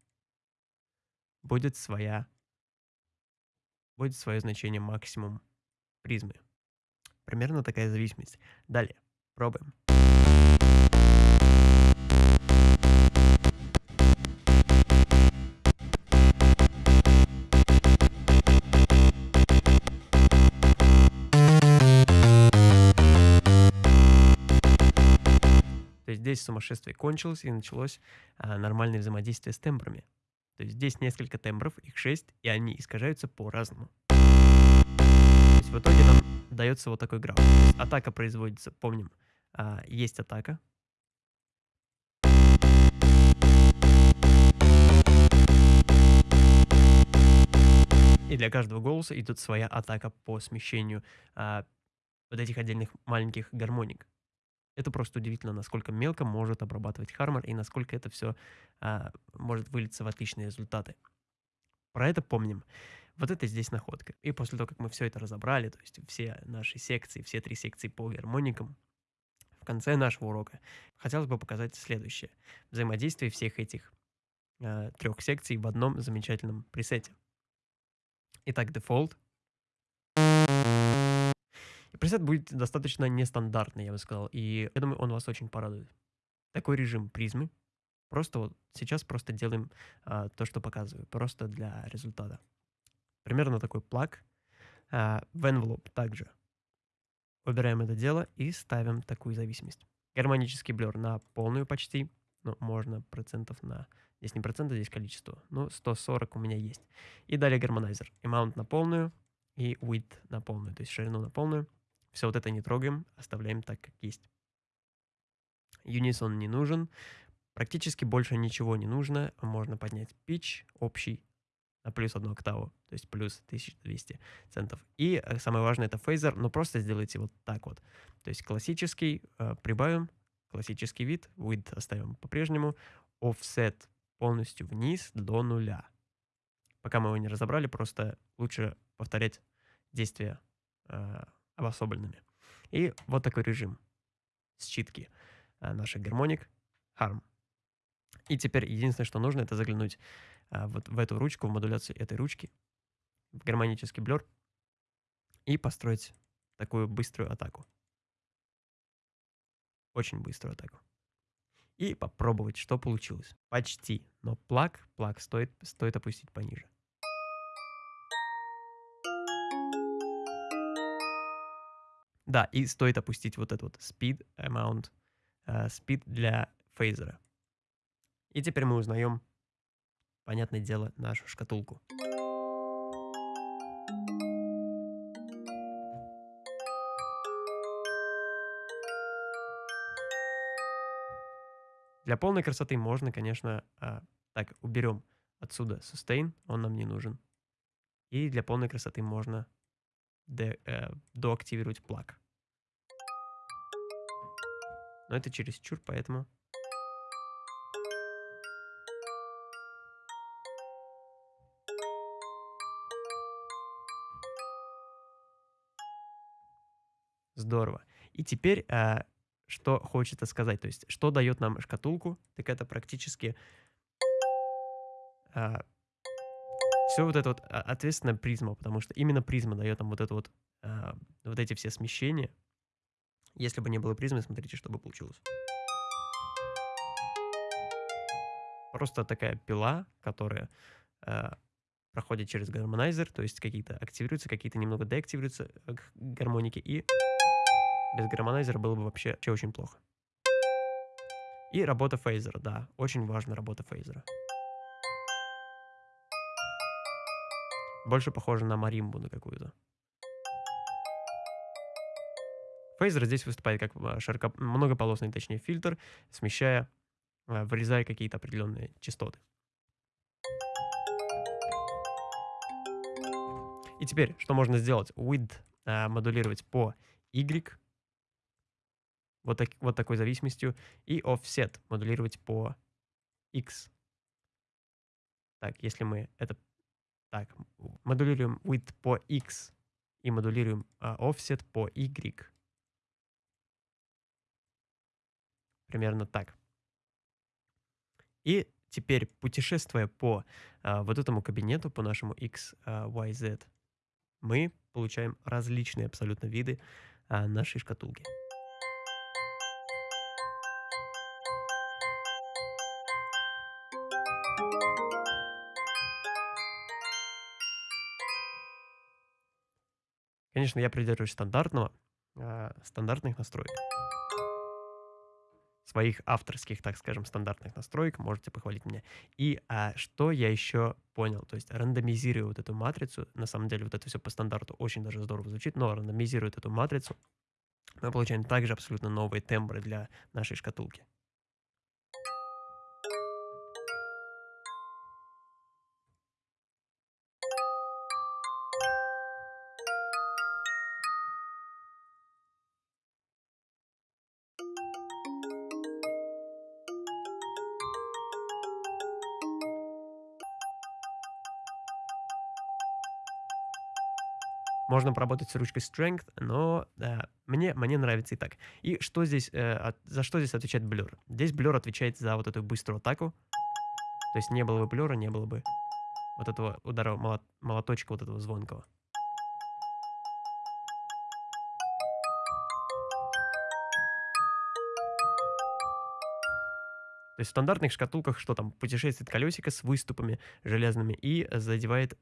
будет своя будет свое значение максимум призмы. Примерно такая зависимость. Далее. Пробуем. То есть здесь сумасшествие кончилось и началось а, нормальное взаимодействие с тембрами. То есть здесь несколько тембров, их шесть, и они искажаются по-разному в итоге нам дается вот такой граф. атака производится, помним, а, есть атака. И для каждого голоса идет своя атака по смещению а, вот этих отдельных маленьких гармоник. Это просто удивительно, насколько мелко может обрабатывать Хармор и насколько это все а, может вылиться в отличные результаты. Про это помним. Вот это здесь находка. И после того, как мы все это разобрали, то есть все наши секции, все три секции по гармоникам, в конце нашего урока хотелось бы показать следующее. Взаимодействие всех этих э, трех секций в одном замечательном пресете. Итак, дефолт. Пресет будет достаточно нестандартный, я бы сказал. И я думаю, он вас очень порадует. Такой режим призмы. Просто вот сейчас просто делаем а, то, что показываю. Просто для результата. Примерно такой плаг. А, в envelope также. Выбираем это дело и ставим такую зависимость. Гармонический блер на полную почти. Ну, можно процентов на... Здесь не проценты, здесь количество. Ну, 140 у меня есть. И далее гармонайзер. Amount на полную и width на полную, то есть ширину на полную. Все вот это не трогаем, оставляем так, как есть. Unison не нужен. Практически больше ничего не нужно. Можно поднять pitch общий на плюс одну октаву, то есть плюс 1200 центов. И э, самое важное это фейзер, но просто сделайте вот так вот. То есть классический э, прибавим, классический вид, width оставим по-прежнему, offset полностью вниз до нуля. Пока мы его не разобрали, просто лучше повторять действия э, обособленными. И вот такой режим считки а, наших гармоник Harm. И теперь единственное, что нужно, это заглянуть а, вот в эту ручку, в модуляцию этой ручки, в гармонический блер, и построить такую быструю атаку. Очень быструю атаку. И попробовать, что получилось. Почти. Но плаг, плаг стоит, стоит опустить пониже. Да, и стоит опустить вот этот вот speed amount, uh, speed для фейзера. И теперь мы узнаем, понятное дело, нашу шкатулку. Для полной красоты можно, конечно, а, так, уберем отсюда sustain, он нам не нужен. И для полной красоты можно де, э, доактивировать плаг. Но это чересчур, поэтому... Здорово. И теперь, а, что хочется сказать, то есть, что дает нам шкатулку, так это практически а, все вот это вот а, ответственно призма, потому что именно призма дает нам вот это вот, вот эти все смещения, если бы не было призмы, смотрите, что бы получилось. Просто такая пила, которая э, проходит через гармонайзер, то есть какие-то активируются, какие-то немного деактивируются э, гармоники, и без гармонайзера было бы вообще, вообще очень плохо. И работа фейзера, да, очень важна работа фейзера. Больше похоже на маримбу на какую-то. Фейзер здесь выступает как а, широко, многополосный, точнее, фильтр, смещая, а, вырезая какие-то определенные частоты. И теперь, что можно сделать? Width а, модулировать по Y, вот, так, вот такой зависимостью, и offset модулировать по X. Так, если мы это... Так, модулируем width по X и модулируем uh, offset по Y, Примерно так. И теперь, путешествуя по а, вот этому кабинету, по нашему X, а, Y, Z, мы получаем различные абсолютно виды а, нашей шкатулки. Конечно, я придерживаюсь стандартного, э, стандартных настроек своих авторских, так скажем, стандартных настроек, можете похвалить меня. И а, что я еще понял, то есть рандомизируя вот эту матрицу, на самом деле вот это все по стандарту очень даже здорово звучит, но рандомизируя эту матрицу, мы получаем также абсолютно новые тембры для нашей шкатулки. Можно поработать с ручкой Strength, но э, мне, мне нравится и так. И что здесь, э, от, за что здесь отвечает Blur? Здесь Blur отвечает за вот эту быструю атаку. То есть не было бы Blur, не было бы вот этого удара молот, молоточка, вот этого звонкого. То есть в стандартных шкатулках что там? Путешествует колесико с выступами железными и задевает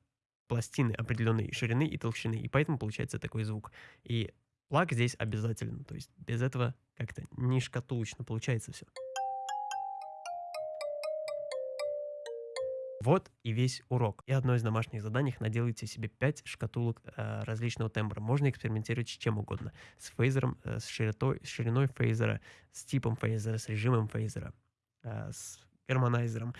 пластины определенной ширины и толщины, и поэтому получается такой звук. И плаг здесь обязательно, то есть без этого как-то не шкатулочно получается все. Вот и весь урок. И одно из домашних заданий — наделайте себе 5 шкатулок э, различного тембра. Можно экспериментировать с чем угодно. С фейзером, э, с, широтой, с шириной фейзера, с типом фейзера, с режимом фейзера, э, с гармонайзером.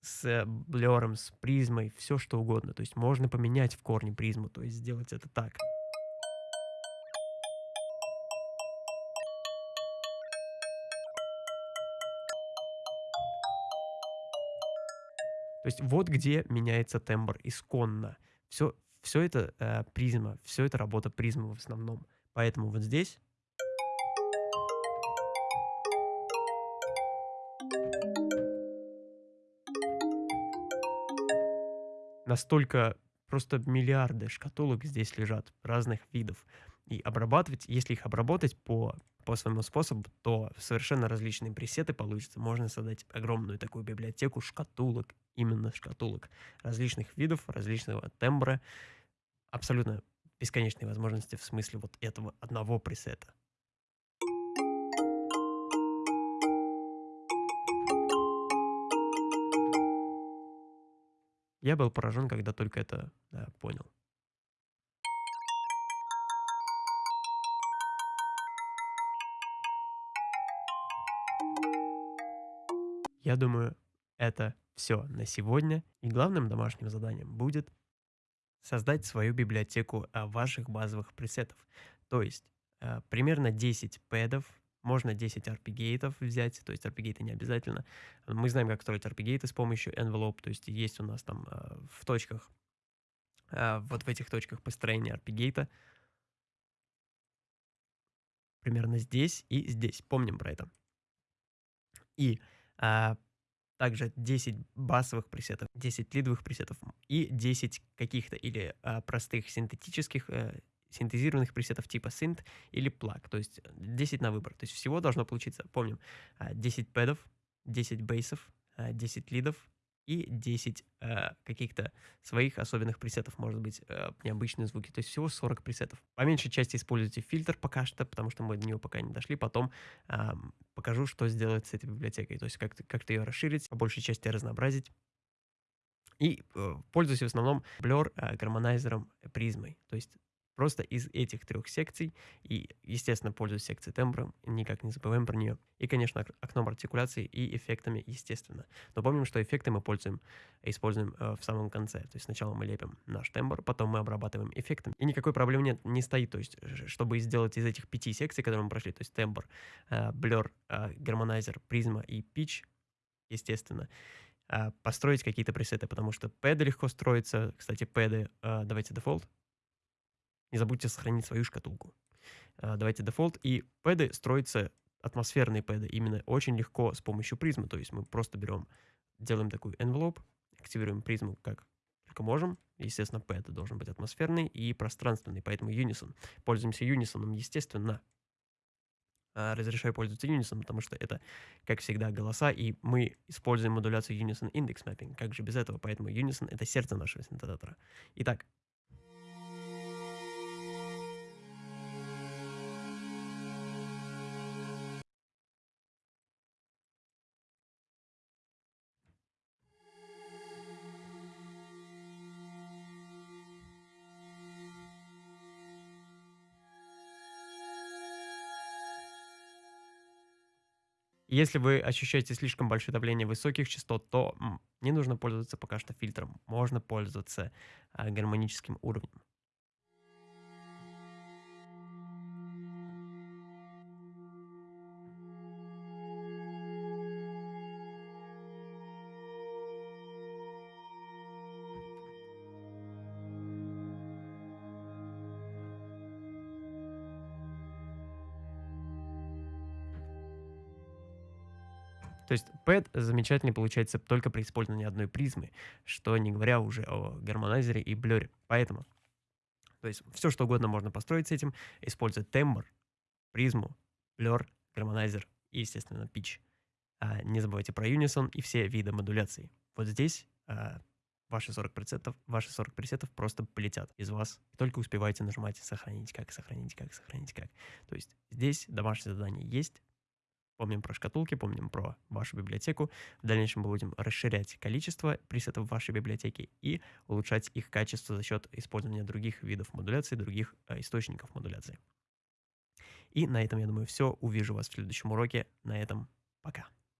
Э, с blur ом, с призмой, все что угодно. То есть можно поменять в корне призму, то есть сделать это так. То есть вот где меняется тембр исконно. Все, все это э, призма, все это работа призмы в основном. Поэтому вот здесь настолько просто миллиарды шкатулок здесь лежат разных видов. И обрабатывать, если их обработать по, по своему способу, то совершенно различные пресеты получатся. Можно создать огромную такую библиотеку шкатулок, именно шкатулок различных видов, различного тембра. Абсолютно бесконечные возможности в смысле вот этого одного пресета. Я был поражен, когда только это да, понял. Я думаю, это все на сегодня. И главным домашним заданием будет создать свою библиотеку а, ваших базовых пресетов. То есть э, примерно 10 пэдов, можно 10 RP-гейтов взять, то есть RP-гейты не обязательно. Мы знаем, как строить RP-гейты с помощью envelope, то есть есть у нас там э, в точках, э, вот в этих точках построения RP-гейта, примерно здесь и здесь. Помним про это. И а, также 10 басовых пресетов, 10 лидовых пресетов и 10 каких-то или а, простых синтетических, а, синтезированных пресетов типа synth или plug, то есть 10 на выбор. То есть всего должно получиться, помним, 10 пэдов, 10 бейсов, 10 лидов и 10 э, каких-то своих особенных пресетов, может быть, э, необычные звуки. То есть всего 40 пресетов. По меньшей части используйте фильтр пока что, потому что мы до него пока не дошли. Потом э, покажу, что сделать с этой библиотекой. То есть как-то как ее расширить, по большей части разнообразить. И э, пользуюсь в основном Blur э, гармонайзером призмой. То есть Просто из этих трех секций, и, естественно, пользуюсь секцией тембра, никак не забываем про нее. И, конечно, окном артикуляции и эффектами, естественно. Но помним, что эффекты мы пользуем, используем э, в самом конце. То есть сначала мы лепим наш тембр, потом мы обрабатываем эффектом. И никакой проблемы нет, не стоит. То есть, чтобы сделать из этих пяти секций, которые мы прошли, то есть тембр, э, blur, э, гармонайзер, призма и pitch, естественно, э, построить какие-то пресеты, потому что пэды легко строятся. Кстати, пэды, давайте дефолт, не забудьте сохранить свою шкатулку. А, давайте дефолт. И пэды строятся, атмосферные пэды, именно очень легко с помощью призмы. То есть мы просто берем, делаем такую envelope, активируем призму как только можем. Естественно, пэд должен быть атмосферный и пространственный, поэтому Unison. Пользуемся Unison, естественно. А, разрешаю пользоваться Unison, потому что это, как всегда, голоса, и мы используем модуляцию Unison Index Mapping. Как же без этого? Поэтому Unison — это сердце нашего синтезатора. Итак, Если вы ощущаете слишком большое давление высоких частот, то не нужно пользоваться пока что фильтром. Можно пользоваться а, гармоническим уровнем. То есть пэд замечательно получается только при использовании одной призмы, что не говоря уже о гармонайзере и блюре. Поэтому, то есть все что угодно можно построить с этим, используя тембр, призму, блер, гармонайзер и, естественно, pitch. А не забывайте про Unison и все виды модуляции. Вот здесь а, ваши 40%, ваши 40 пресетов просто полетят из вас. И только успевайте нажимать «Сохранить как», «Сохранить как», «Сохранить как». То есть здесь домашнее задание есть, Помним про шкатулки, помним про вашу библиотеку. В дальнейшем мы будем расширять количество пресетов вашей библиотеки и улучшать их качество за счет использования других видов модуляции, других э, источников модуляции. И на этом, я думаю, все. Увижу вас в следующем уроке. На этом пока.